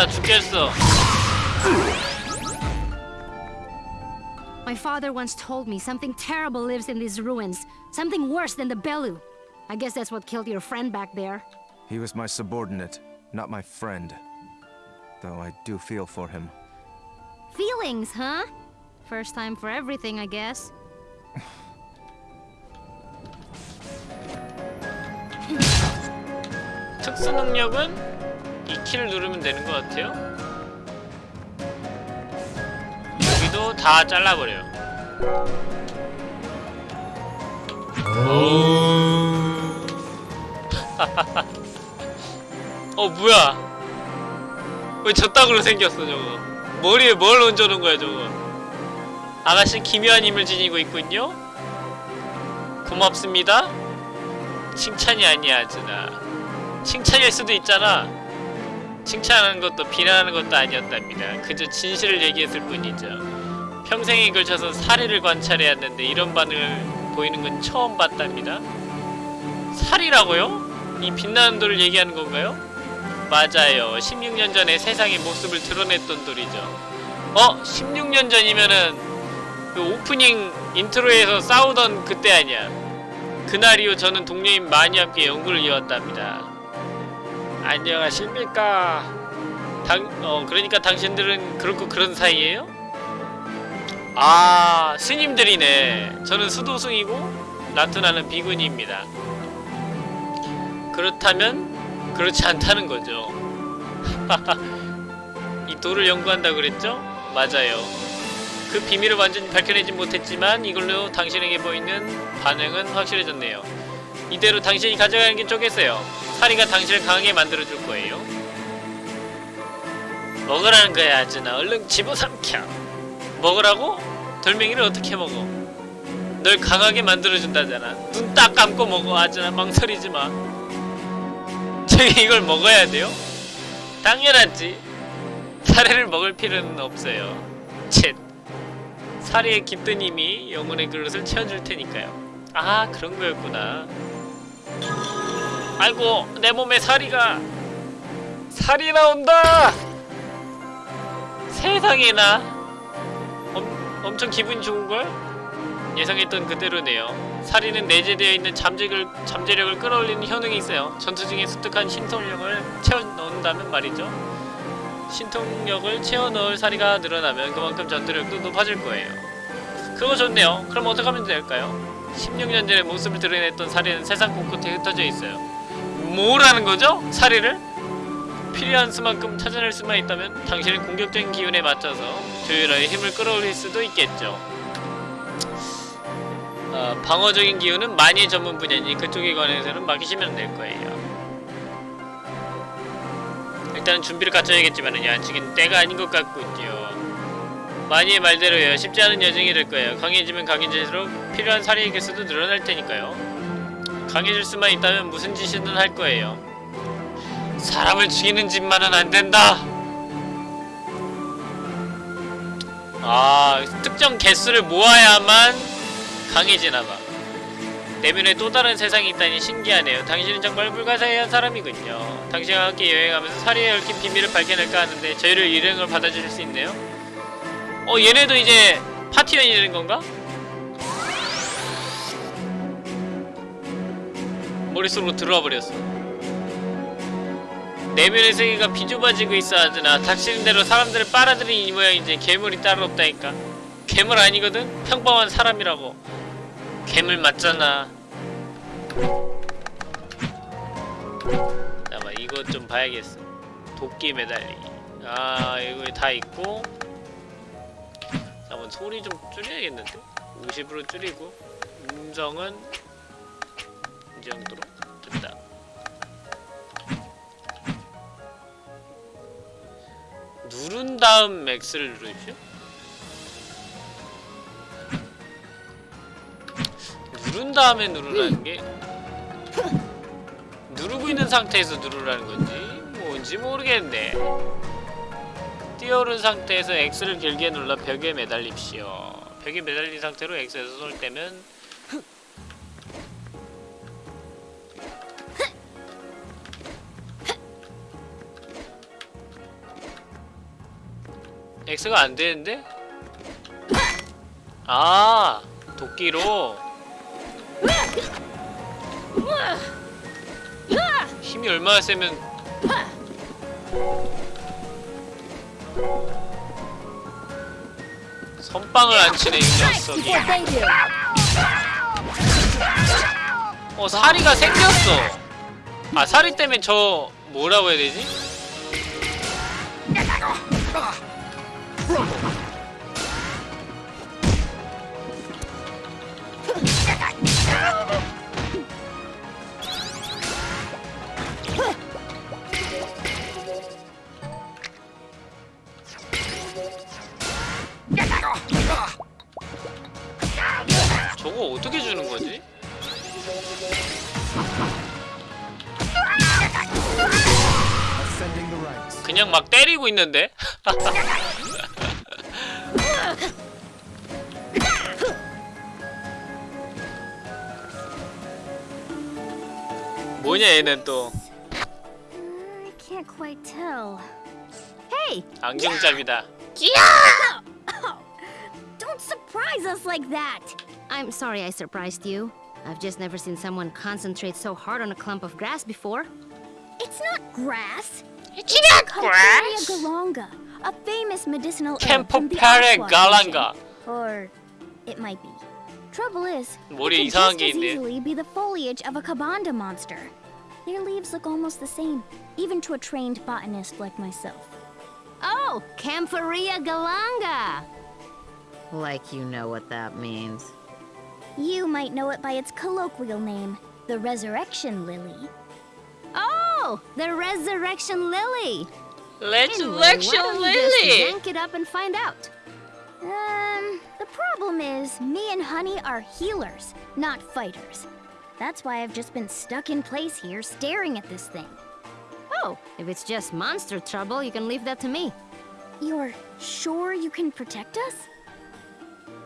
죽겠다, 죽겠어. My father once told me something terrible lives in these ruins. Something worse than the Belu. I guess that's what killed your friend back there. He was my subordinate, not my friend. Though I do feel for him. Feelings, huh? First time for everything, I guess. 특수 능력은 이 키를 누르면 되는 것 같아요. 여기도 다 잘라버려요. 오. 어 뭐야? 왜 저따구로 생겼어 저거 머리에 뭘 얹어놓은 거야 저거 아가씨 기묘한 힘을 지니고 있군요 고맙습니다 칭찬이 아니야 아즈나 칭찬일 수도 있잖아 칭찬하는 것도 비난하는 것도 아니었답니다 그저 진실을 얘기했을 뿐이죠 평생에 걸쳐서 사리를 관찰해왔는데 이런 반응을 보이는 건 처음 봤답니다 살이라고요? 이 빛나는 돌을 얘기하는 건가요? 맞아요. 16년 전에 세상의 모습을 드러냈던 돌이죠. 어? 16년 전이면은 그 오프닝 intro에서 싸우던 그때 아니야. 그날 이후 저는 동료인 마니와 함께 연구를 이어왔답니다. 안녕하십니까. 당, 어, 그러니까 당신들은 그렇고 그런 사이예요? 아, 스님들이네. 저는 수도승이고 나트나는 비구니입니다. 그렇다면 그렇지 않다는 거죠. 이 돌을 연구한다 그랬죠? 맞아요. 그 비밀을 완전히 밝혀내진 못했지만 이걸로 당신에게 보이는 반응은 확실해졌네요. 이대로 당신이 가져가는 게 쪼겠어요. 사리가 당신을 강하게 만들어줄 거예요. 먹으라는 거야, 아즈나. 얼른 집어삼켜. 먹으라고? 돌멩이를 어떻게 먹어? 널 강하게 만들어준다잖아. 눈 딱 감고 먹어, 아즈나. 망설이지 마. 저기 이걸 먹어야 돼요? 당연하지. 사례를 먹을 필요는 없어요. 쳇. 사리의 깃든 힘이 영혼의 그릇을 채워줄 테니까요. 아 그런 거였구나. 아이고 내 몸에 사리가 살이 나온다. 세상에나 엄, 엄청 기분 좋은 걸 예상했던 그대로네요. 사리는 내재되어 있는 잠재력을, 잠재력을 끌어올리는 효능이 있어요. 전투 중에 습득한 신통력을 채워 넣는다면 말이죠. 신통력을 채워 넣을 사리가 늘어나면 그만큼 전투력도 높아질 거예요. 그거 좋네요. 그럼 어떻게 하면 될까요? 16년 전에 모습을 드러냈던 사리는 세상 곳곳에 흩어져 있어요. 뭐라는 거죠? 사리를? 필요한 수만큼 찾아낼 수만 있다면 당신의 공격적인 기운에 맞춰서 조율하여 힘을 끌어올릴 수도 있겠죠. 어, 방어적인 기운은 많이 전문 분야니 그쪽에 관해서는 맡기시면 될 거예요. 일단은 준비를 갖춰야겠지만은 아직은 때가 아닌 것 같군요. 마니의 말대로요. 쉽지 않은 여정이 될 거예요. 강해지면 강해질수록 필요한 사리의 개수도 늘어날 테니까요. 강해질 수만 있다면 무슨 짓이든 할 거예요. 사람을 죽이는 짓만은 안 된다. 아, 특정 개수를 모아야만 강해지나봐. 내면에 또 다른 세상이 있다니 신기하네요. 당신은 정말 불가사의한 사람이군요. 당신과 함께 여행하면서 사리에 얽힌 비밀을 밝혀낼까 하는데 저희를 일행을 받아주실 수 있네요. 어, 얘네도 이제 파티원이 되는 건가? 머릿속으로 들어와 버렸어. 내면의 세계가 비좁아지고 있어 하드나 닥치는 대로 사람들을 빨아들이는 이 모양이지 괴물이 따로 없다니까. 괴물 아니거든? 평범한 사람이라고. 괴물 맞잖아. 잠깐만 이거 좀 봐야겠어. 도끼 매달리기. 아 이거 다 있고. 잠깐만 소리 좀 줄여야겠는데? 50으로 줄이고 음성은 이 정도로 됐다. 누른 다음 X를 누르십시오. 누른 다음에 누르라는 게 누르고 있는 상태에서 누르라는 건지 뭔지 모르겠네. 뛰어오른 상태에서 X를 길게 눌러 벽에 매달립시오. 벽에 매달린 상태로 X에서 손을 떼면 X가 안 되는데? 아, 도끼로 힘이 얼마나 세면 선빵을 안 치네 이 녀석이 어 사리가 생겼어 아 사리 때문에 저 뭐라고 해야 되지? 저거 어떻게 주는 거지? 그냥 막 때리고 있는데? 뭐냐 얘는 또 안경잡이다 don't surprise us like that. I'm sorry I surprised you. I've just never seen someone concentrate so hard on a clump of grass before. It's not grass. Giga galanga, a famous medicinal Campoparia galanga. Or it might be. Trouble is, it can just as easily be the foliage of a kabanda monster. Their leaves look almost the same, even to a trained botanist like myself. Oh, Camphoria galanga! Like you know what that means. You might know it by its colloquial name, the resurrection lily. Oh, the Resurrection Lily. 레surrection why don't you just lily yank it up and find out. Um, the problem is, me and Honey are healers, not fighters. That's why I've just been stuck in place here, staring at this thing. Oh, if it's just monster trouble, you can leave that to me. You're sure you can protect us?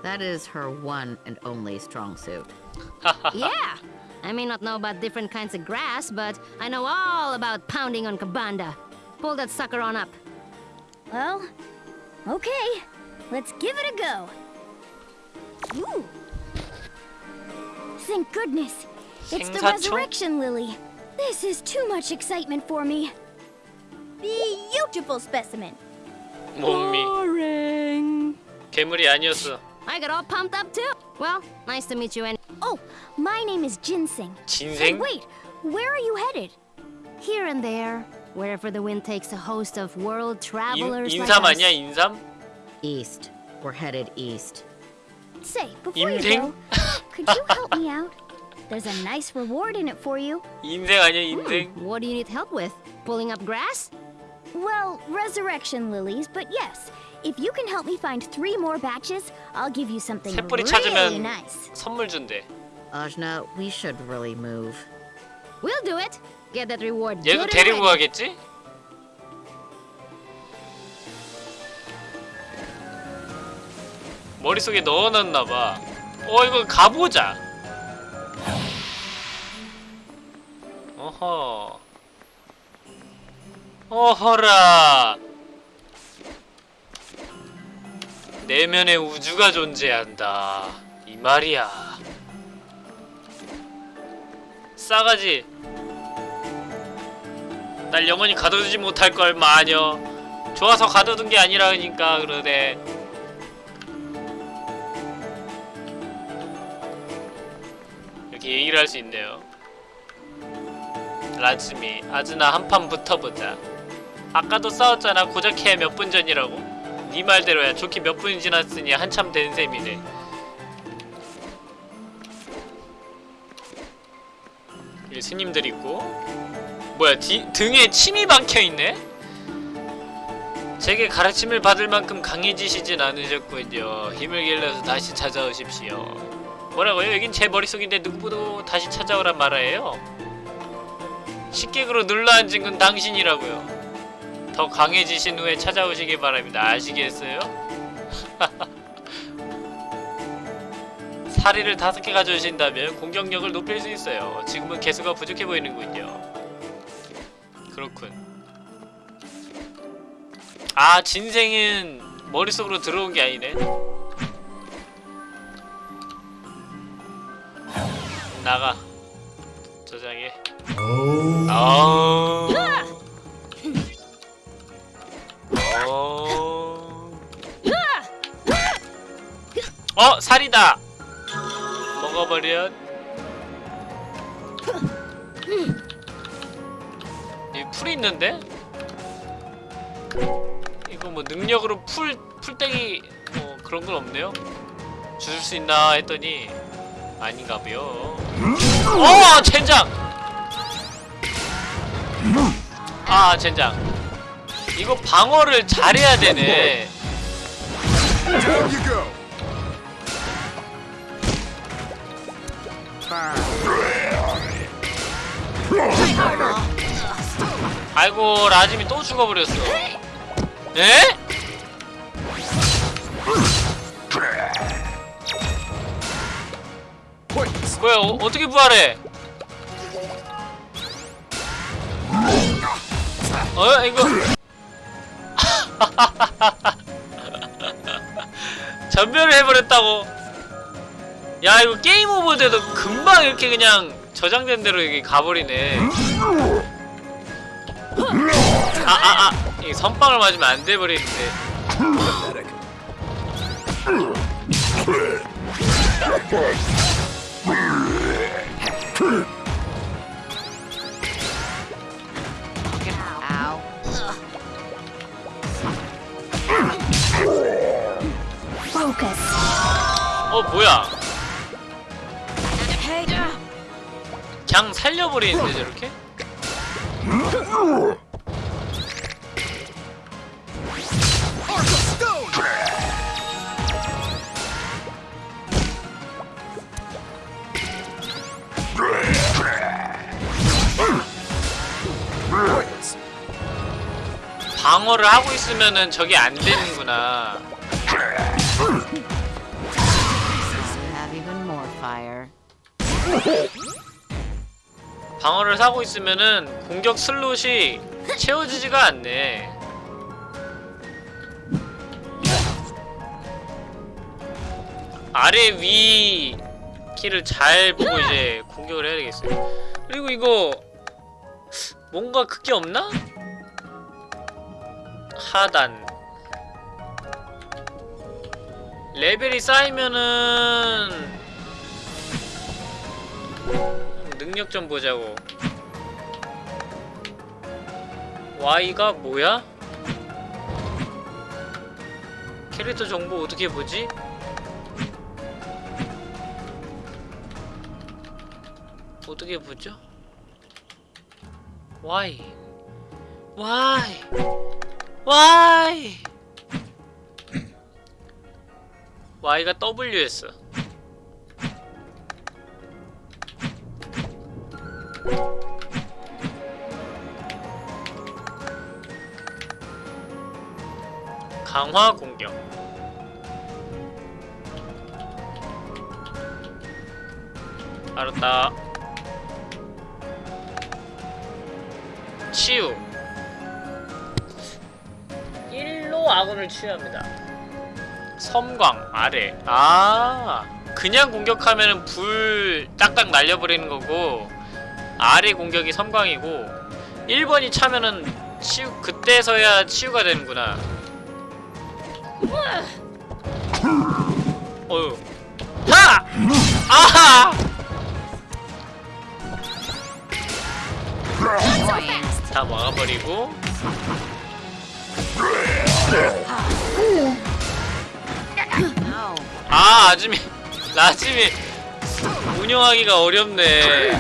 That is her one and only strong suit. yeah. I may not know about different kinds of grass, but I know all about pounding on Kabanda. Pull that sucker on up. Well, okay. Let's give it a go. Ooh. Thank goodness. It's the 생사초? resurrection lily. This is too much excitement for me. Beautiful specimen. 몸이 Boring. 괴물이 아니었어 I got all pumped up too. Well, nice to meet you and Oh, my name is Ginseng. Hey, 진생? wait, where are you headed? Here and there, wherever the wind takes a host of world 인, travelers like 인삼 us. 아니야 인삼? East. We're headed east. Say, before you 인생? go, could you help me out? There's a nice reward in it for you. 인생 아니야 인생? What do you need help with? Pulling up grass? Well, resurrection lilies, but yes. If you can help me find three more batches, I'll give you something really 찾으면 nice. 선물 준대 Ajna, we should really move. We'll do it. Get that reward. 얘도 데리고 ready. 가겠지? 머릿속에 넣어놨나 봐 어 이거 가보자 어허 어허라 내면의 우주가 존재한다. 이 말이야. 싸가지. 날 영원히 가둬두지 못할 걸 마녀. 좋아서 가둬둔 게 아니라니까 그러네. 이렇게 얘기를 할 수 있네요. 라즈미 아즈나 한판 붙어보자. 아까도 싸웠잖아. 고작 몇분 전이라고 네 말대로야. 좋게 몇 분이 지났으니 한참 된 셈이네. 여기 스님들 있고. 뭐야 뒤, 등에 침이 박혀있네? 제게 가르침을 받을 만큼 강해지시진 않으셨군요. 힘을 길러서 다시 찾아오십시오. 뭐라고요? 여긴 제 머릿속인데 누구보다 다시 찾아오란 말이에요? 식객으로 눌러앉은 건 당신이라고요 더 강해지신 후에 찾아오시기 바랍니다. 아시겠어요? 사리를 다섯 개 가져오신다면 공격력을 높일 수 있어요. 지금은 개수가 부족해 보이는군요. 그렇군. 아 진생은 머릿속으로 들어온 게 아니네. 나가. 저장해. 아 어... 어 살이다. 먹어버려. 여기 풀이 있는데? 이거 뭐 능력으로 풀 풀떼기 뭐 그런 건 없네요. 주술 수 있나 했더니 아닌가봐요. 어 젠장! 아 젠장 이거 방어를 잘해야 되네! 아이고 라짐이 또 죽어버렸어 에? 뭐야 어, 어떻게 부활해 어 이거 전멸을 해버렸다고. 야 이거 게임 오버 돼도 금방 이렇게 그냥 저장된 대로 여기 가버리네. 아아아. 이게 선빵을 맞으면 안 돼버리는데 Focus. 어 뭐야 그냥 살려버리는데 저렇게? 방어를 하고 있으면은 저게 안 되는구나 방어를 사고 있으면은 공격 슬롯이 채워지지가 않네. 아래 위 키를 잘 보고 이제 공격을 해야 되겠어요. 그리고 이거 뭔가 그게 없나? 하단 레벨이 쌓이면은 능력 좀 보자고. Y가 뭐야? 캐릭터 정보 어떻게 보지? 어떻게 보죠? Y Y Y Y가 W였어 강화 공격. 알았다. 치유. 1로 아군을 치유합니다. 섬광 아래. 아 그냥 공격하면은 불 딱딱 날려버리는 거고 아래 공격이 섬광이고 1번이 차면은 치유 그때서야 치유가 되는구나 어휴 하! 아하! 다 막아버리고. 아 아줌이 라짐이 운영하기가 어렵네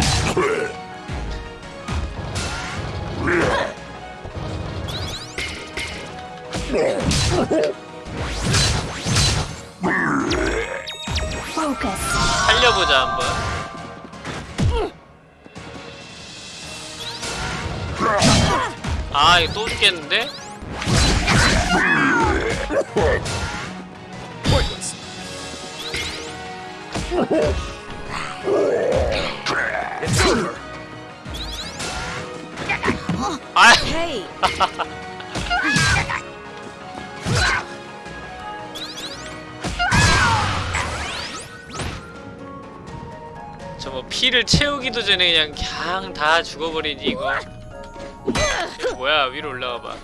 Focus. 살려보자 한번 아 이거 또 죽겠는데? 아 피를 채우기도 전에 그냥 그냥 다 죽어버리니 이거 뭐야 위로 올라가봐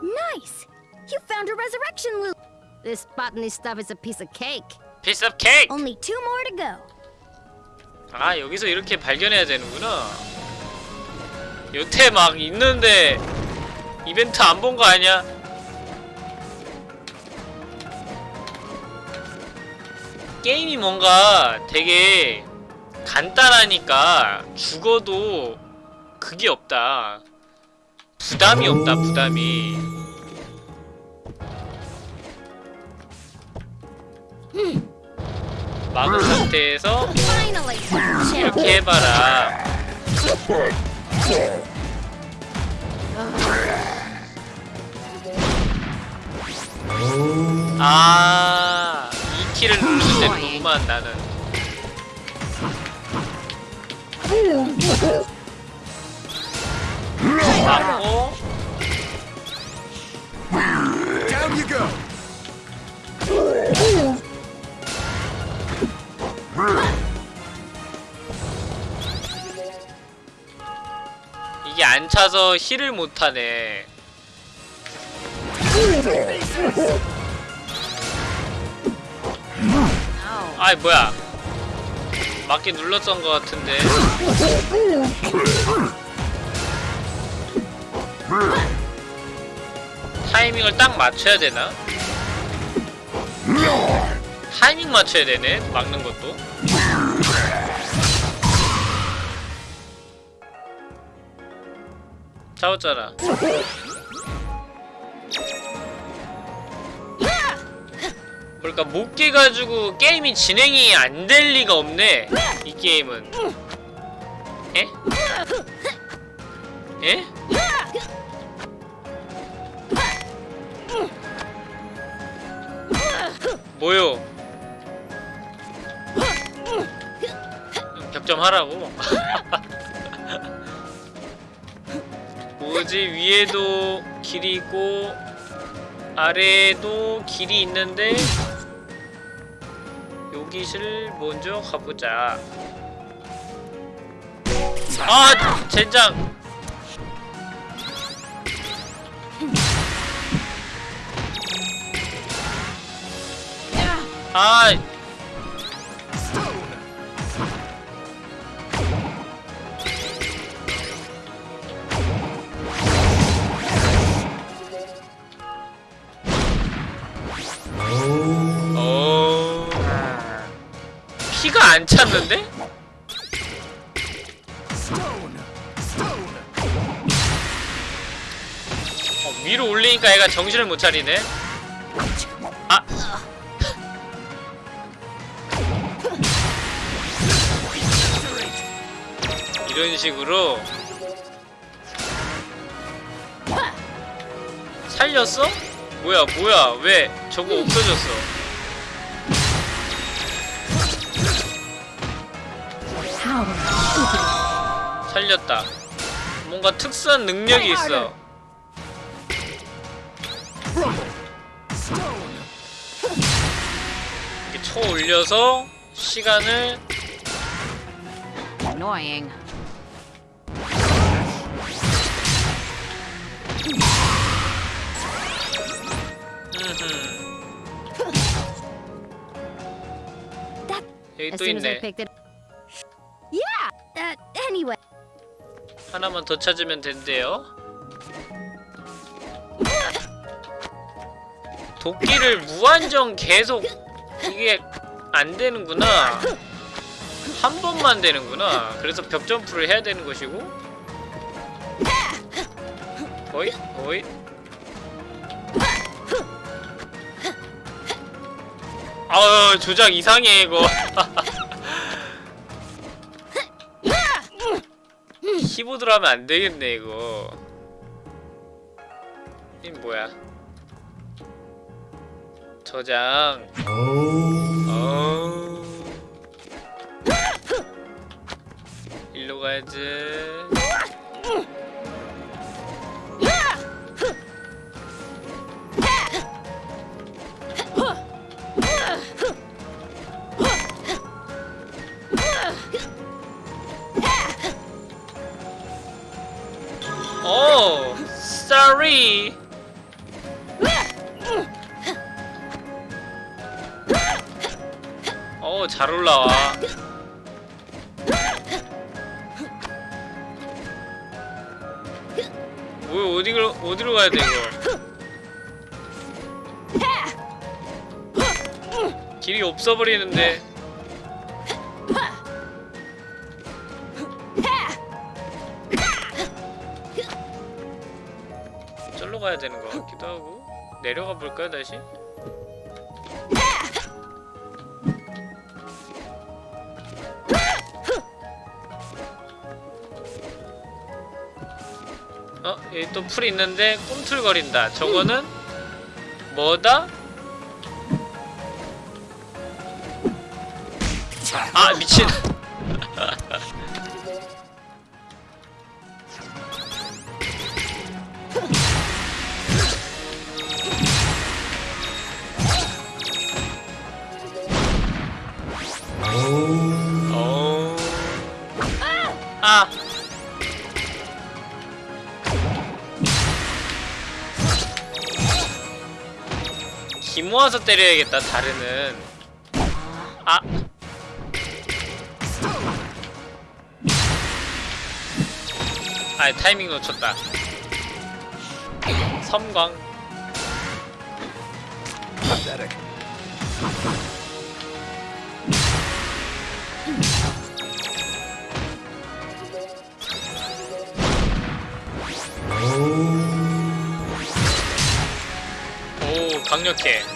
Nice. You found a resurrection loop. This botany stuff is a piece of cake. Piece of cake! Only two more to go. 아 여기서 이렇게 발견해야 되는구나 여태 막 있는데 이벤트 안 본 거 아니야? 게임이 뭔가 되게 간단하니까 죽어도 그게 없다 부담이 없다 부담이 막은 상태에서. 이렇게 해봐라. 아, 이 키를 누르면 되는 거구만 나는. 맞고 Down you go! 이게 안 차서 힐을 못 하네. 아이 뭐야? 맞게 눌렀던 것 같은데. 타이밍을 딱 맞춰야 되나? 타이밍 맞춰야 되네. 막는 것도. 잡았잖아. 그러니까 못 깨가지고 게임이 진행이 안 될 리가 없네. 이 게임은. 에? 에? 뭐요? 격점 하라고. 뭐지 위에도 길이 있고 아래에도 길이 있는데 여기를 먼저 가보자. 아 젠장! 아 피가 안 찼는데? 어, 위로 올리니까 애가 정신을 못 차리네. 아. 이런 식으로 살렸어? 뭐야 뭐야 왜 저거 없어졌어? 살렸다. 뭔가 특수한 능력이 있어. 이렇게 쳐 올려서 시간을. 여기 또 있네. Yeah. Uh, anyway. 하나만 더 찾으면 된대요. 도끼를 무한정 계속 이게 안 되는구나. 한 번만 되는구나. 그래서 벽 점프를 해야 되는 것이고. 어이? 어이? 아유 조작 이상해 이거. 키보드로 하면 안 되겠네 이거. 이 뭐야? 저장. 어. 일로 가야지. 오, sorry. 어, 잘 올라와. 뭐야, 어디로 어디로 가야 돼 이거? 길이 없어 버리는데. 해야 되는 것 같기도 하고 내려가 볼까요 다시? 어? 여기 또 풀이 있는데 꿈틀거린다 저거는 뭐다? 아 미친 기 모아서 때려야겠다 다르는 아 아, 타이밍 놓쳤다. 섬광. 오, 강력해.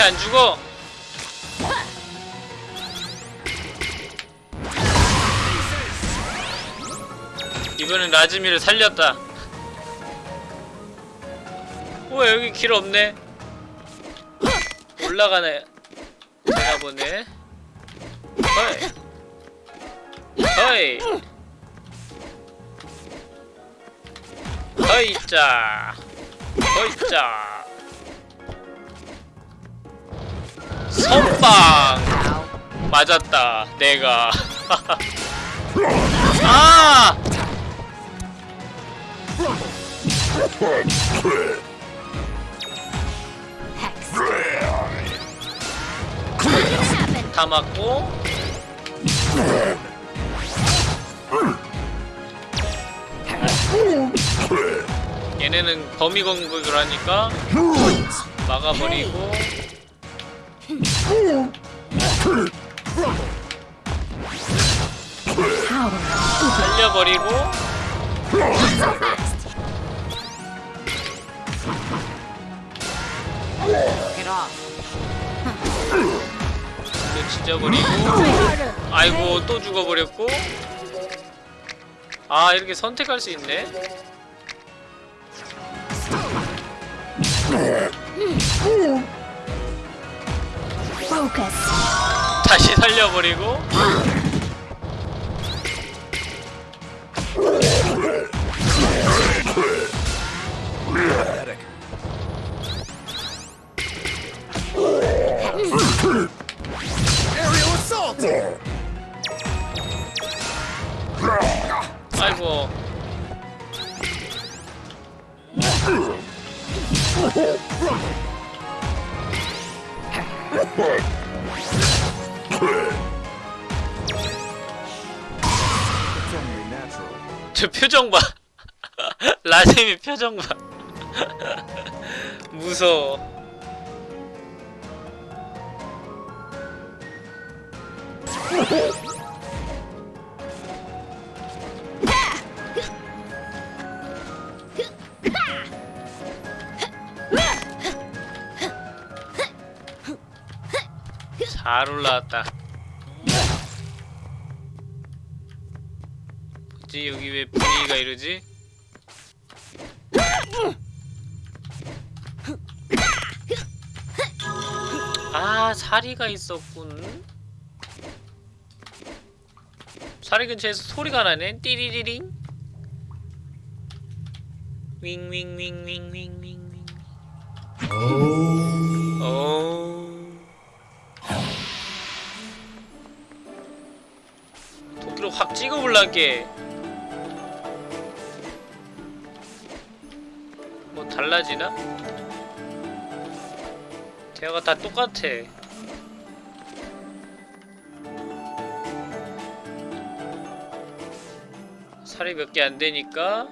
이렇게 안 죽어? 이번엔 라즈미를 살렸다. 우와 여기 길 없네. 올라가네. 되나 보네. 허이. 허이. 허이자. 허이자. 맞았다. 내가. 아! 다 맞고 얘네는 범위 공격을 하니까 막아버리고 살려버리고 Get off. 또 찢어버리고 아이고 또 죽어버렸고 아 이렇게 선택할 수 있네 Focus. 다시 살려버리고! 아이고. 저 표정 봐. 라셈이 표정 봐. 무서워 잘 올라왔다. 뭐지? 여기 왜 분위기가 이러지? 아 사리가 있었군. 사리 근처에서 소리가 나네. 띠리리링. 윙윙윙윙윙윙윙 확 찍어볼란게 뭐 달라지나? 대화가 다 똑같아. 살이 몇 개 안 되니까?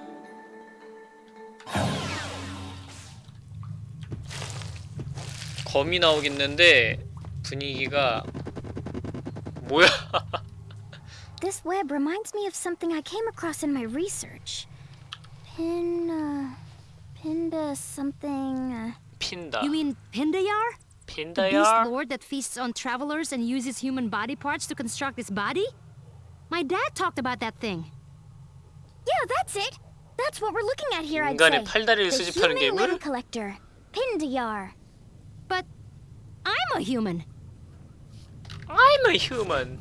검이 나오겠는데 분위기가 뭐야 This web reminds me of something I came across in my research. Pin, uh, Pinda something. Uh, Pinda. You mean Pindayar? Pindayar? The beast lord that feasts on travelers and uses human body parts to construct his body? My dad talked about that thing. Yeah, that's it. That's what we're looking at here, I'd say. The human limb collector, Pindayar. But I'm a human. I'm a human.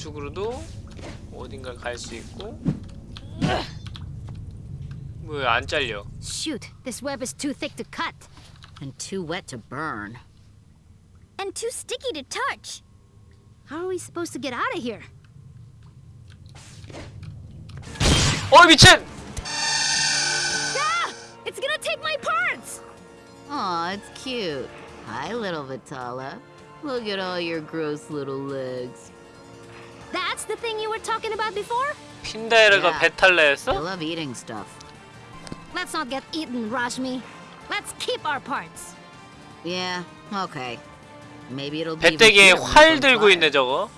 우측으로도 어딘가 갈 수 있고. 뭐야 안 잘려? Shoot, this web is too thick to cut. And too wet to burn. And too sticky to touch. How are we supposed to get out of here? 어 미친! Ah! It's gonna take my parts! Aw, it's cute. Hi, little Vitala. Look at all your gross little legs. That's the thing you were talking about before? 핀다에르가 야. 배탈나 I love eating stuff. Let's not get eaten, Rajmi. Let's keep our parts. Yeah, okay. Maybe it'll be 배때기에 활 들고. 있네 저거.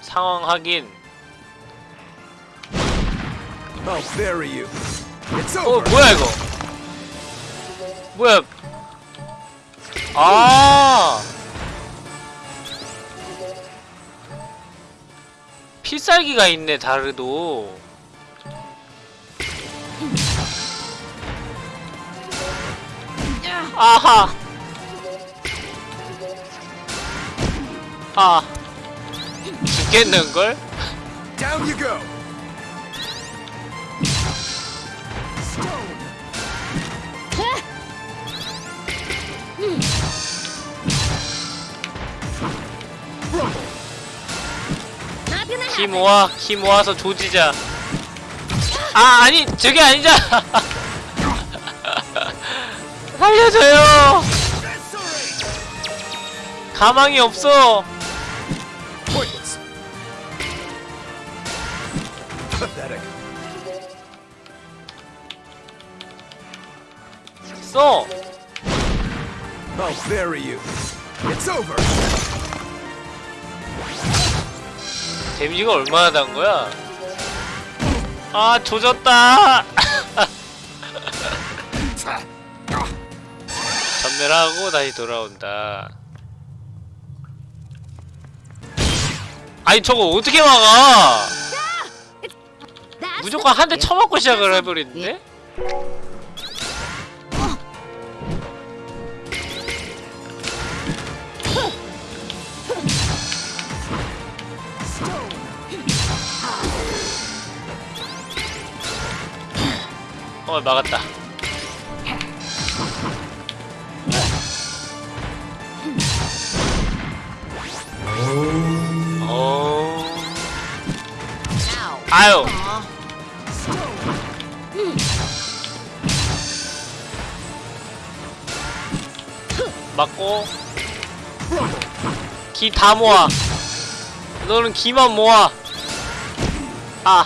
상황 확인. I'll bury you. It's 어 over. 뭐야 이거? 뭐야? 아. 필살기가 있네 다르도. 아하. 아. 죽겠는 걸? Down you go. Not 키. 모아 키 모아서 조지자 아 아니 저게 아니잖아 살려줘요 가망이 없어. 써 I'll bury you. It's over. 데미지가 얼마나 단 거야 아 조졌다 전멸 하고 다시 돌아온다 아니 저거 어떻게 막아 무조건 한 대 쳐맞고 시작을 해버리는데? 어 막았다. 어. 아유. 맞고. 기 다 모아. 너는 기만 모아. 아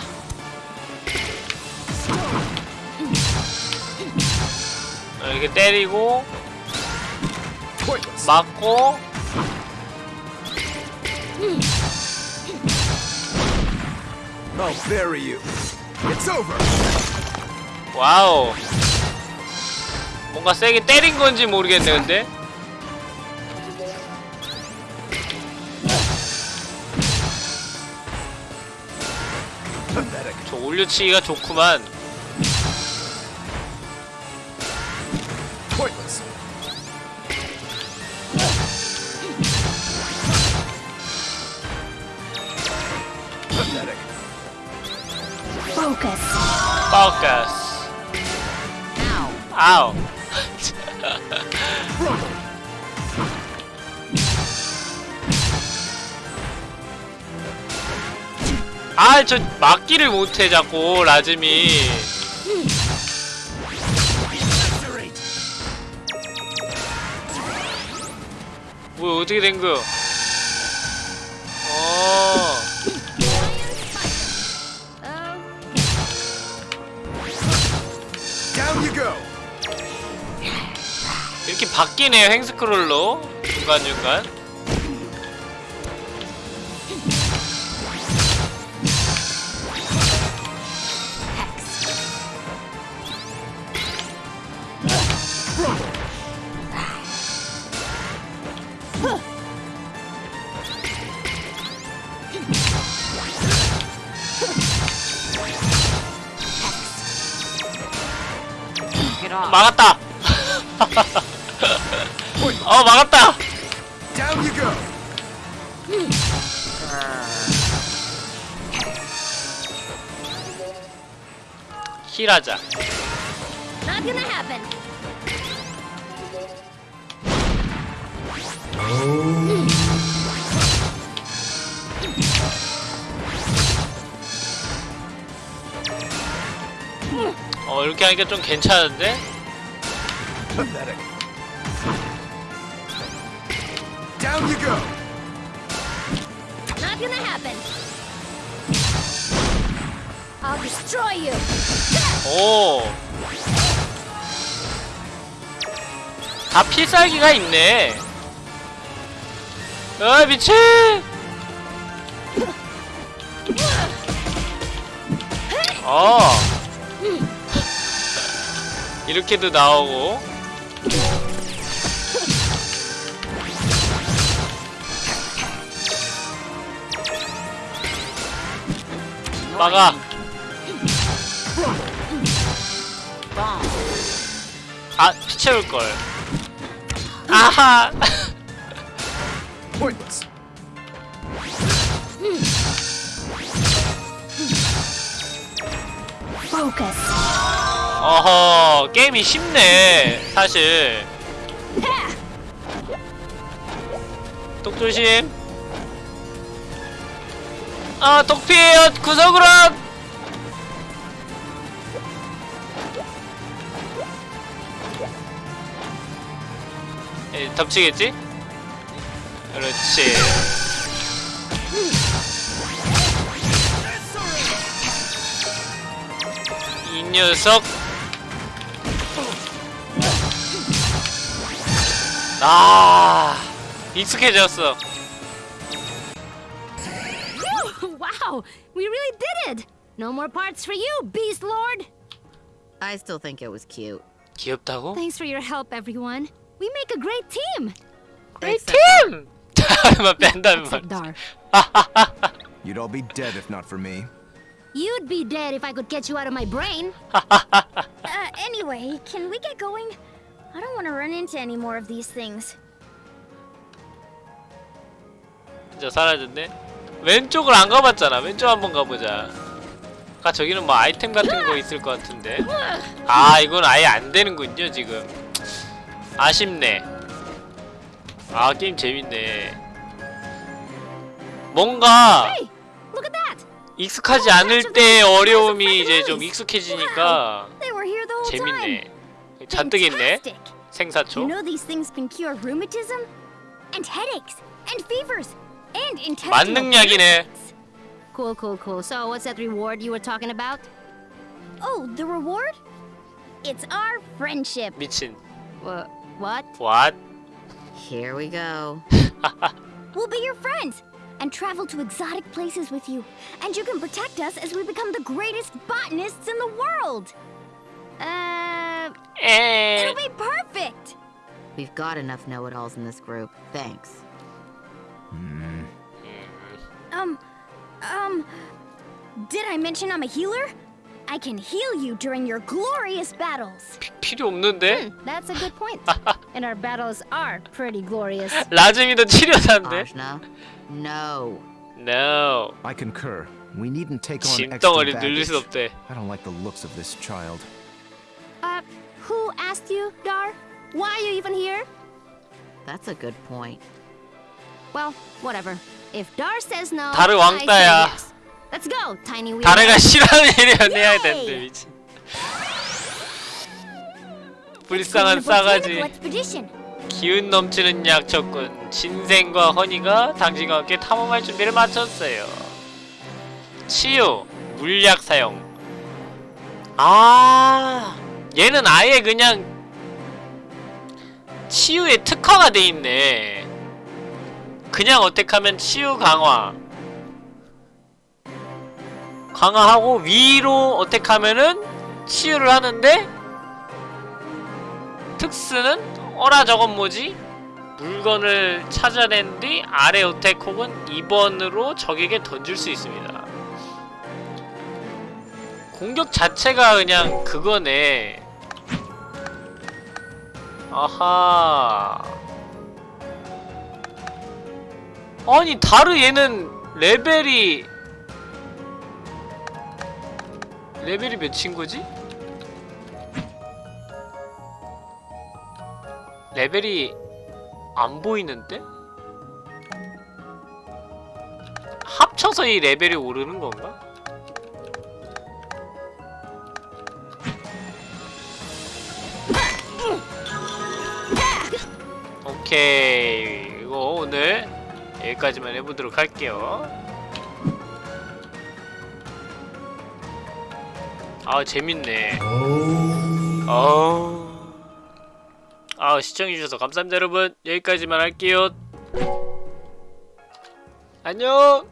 이렇게 때리고. 맞고 I'll bury you. It's over. 와우 뭔가 세게 때린 건지 모르겠네 근데. 저 올려치기가 좋구만 Pointless. Pathetic. Focus. 파우카스 Ow. 아우 아저 막기를 못해 자꾸 라즈미 어떻게 된 거야 어. 이렇게 바뀌네요 행스크롤로. 중간중간 하자. 어 이렇게 하니까 좀 괜찮은데? 오. 다 필살기가 있네. 아 미친. 어. 이렇게도 나오고. 막아. 아, 피 채울 걸. 아하. 어허, 게임이 쉽네. 사실. 똑 조심. 아, 독 피해요. 구석으로. 에, 덮치겠지? 그렇지. 이 녀석. 아, 익숙해졌어. wow, we really did it! No more parts for you, Beast Lord! I still think it was cute. 귀엽다고? Thanks for your help, everyone. We make a great team! 다음만 뺀다면 Except 말이지. Dar. You'd all be dead if not for me. You'd be dead if I could get you out of my brain. Uh, anyway, can we get going? I don't want to run into any more of these things. 진짜 사라졌네. 왼쪽을 안 가봤잖아. 왼쪽 한번 가보자. 아까 저기는 뭐 아이템 같은 거 있을 것 같은데. 아 이건 아예 안 되는군요 지금. 아쉽네. 아 게임 재밌네. 뭔가! 익숙하지 않을 때 어려움이 이제 좀 익숙해지니까. 재밌네. 잔뜩 있네. 생사초. 만능약이네. Cool, cool, cool. So, what's that reward you were talking about? Oh, the reward? It's our friendship. 미친. Wha what? What? Here we go. We'll be your friends and travel to exotic places with you. And you can protect us as we become the greatest botanists in the world. Uh, 에. It'll be perfect. We've got enough know-it-alls in this group. Thanks. Um, um, did I mention I'm a healer? I can heal you during your glorious battles. 필요 없는데? that's a good point. and our battles are pretty glorious. 라즈미도 치료사인데? Ajna, no. No. I concur. We needn't take on extra 짐덩어리 늘릴 baggage. 수 없대. I don't like the looks of this child. Uh, who asked you, Dar? Why are you even here? That's a good point. Well, whatever. If Dar says no, 다르 I say 왕따야. yes. Let's go, Tiny Wheel. 다래가 싫어하는 일이면 해야! 되는데 미친. 불쌍한 싸가지. 기운 넘치는 약초꾼 진생과 허니가 당신과 함께 탐험할 준비를 마쳤어요. 치유, 물약 사용. 아, 얘는 아예 그냥 치유에 특화가 돼 있네. 그냥 어택하면 치유 강화. 강화하고 위로 어택하면은 치유를 하는데 특수는 어라 저건 뭐지? 물건을 찾아낸 뒤 아래 어택 혹은 2번으로 적에게 던질 수 있습니다. 공격 자체가 그냥 그거네. 아하 아니 다르 얘는 레벨이 레벨이 몇인 거지? 레벨이 안 보이는데? 합쳐서 이 레벨이 오르는 건가? 오케이 이거 오늘 여기까지만 해보도록 할게요 아 재밌네. 아우 아 시청해주셔서 감사합니다 여러분. 여기까지만 할게요. 안녕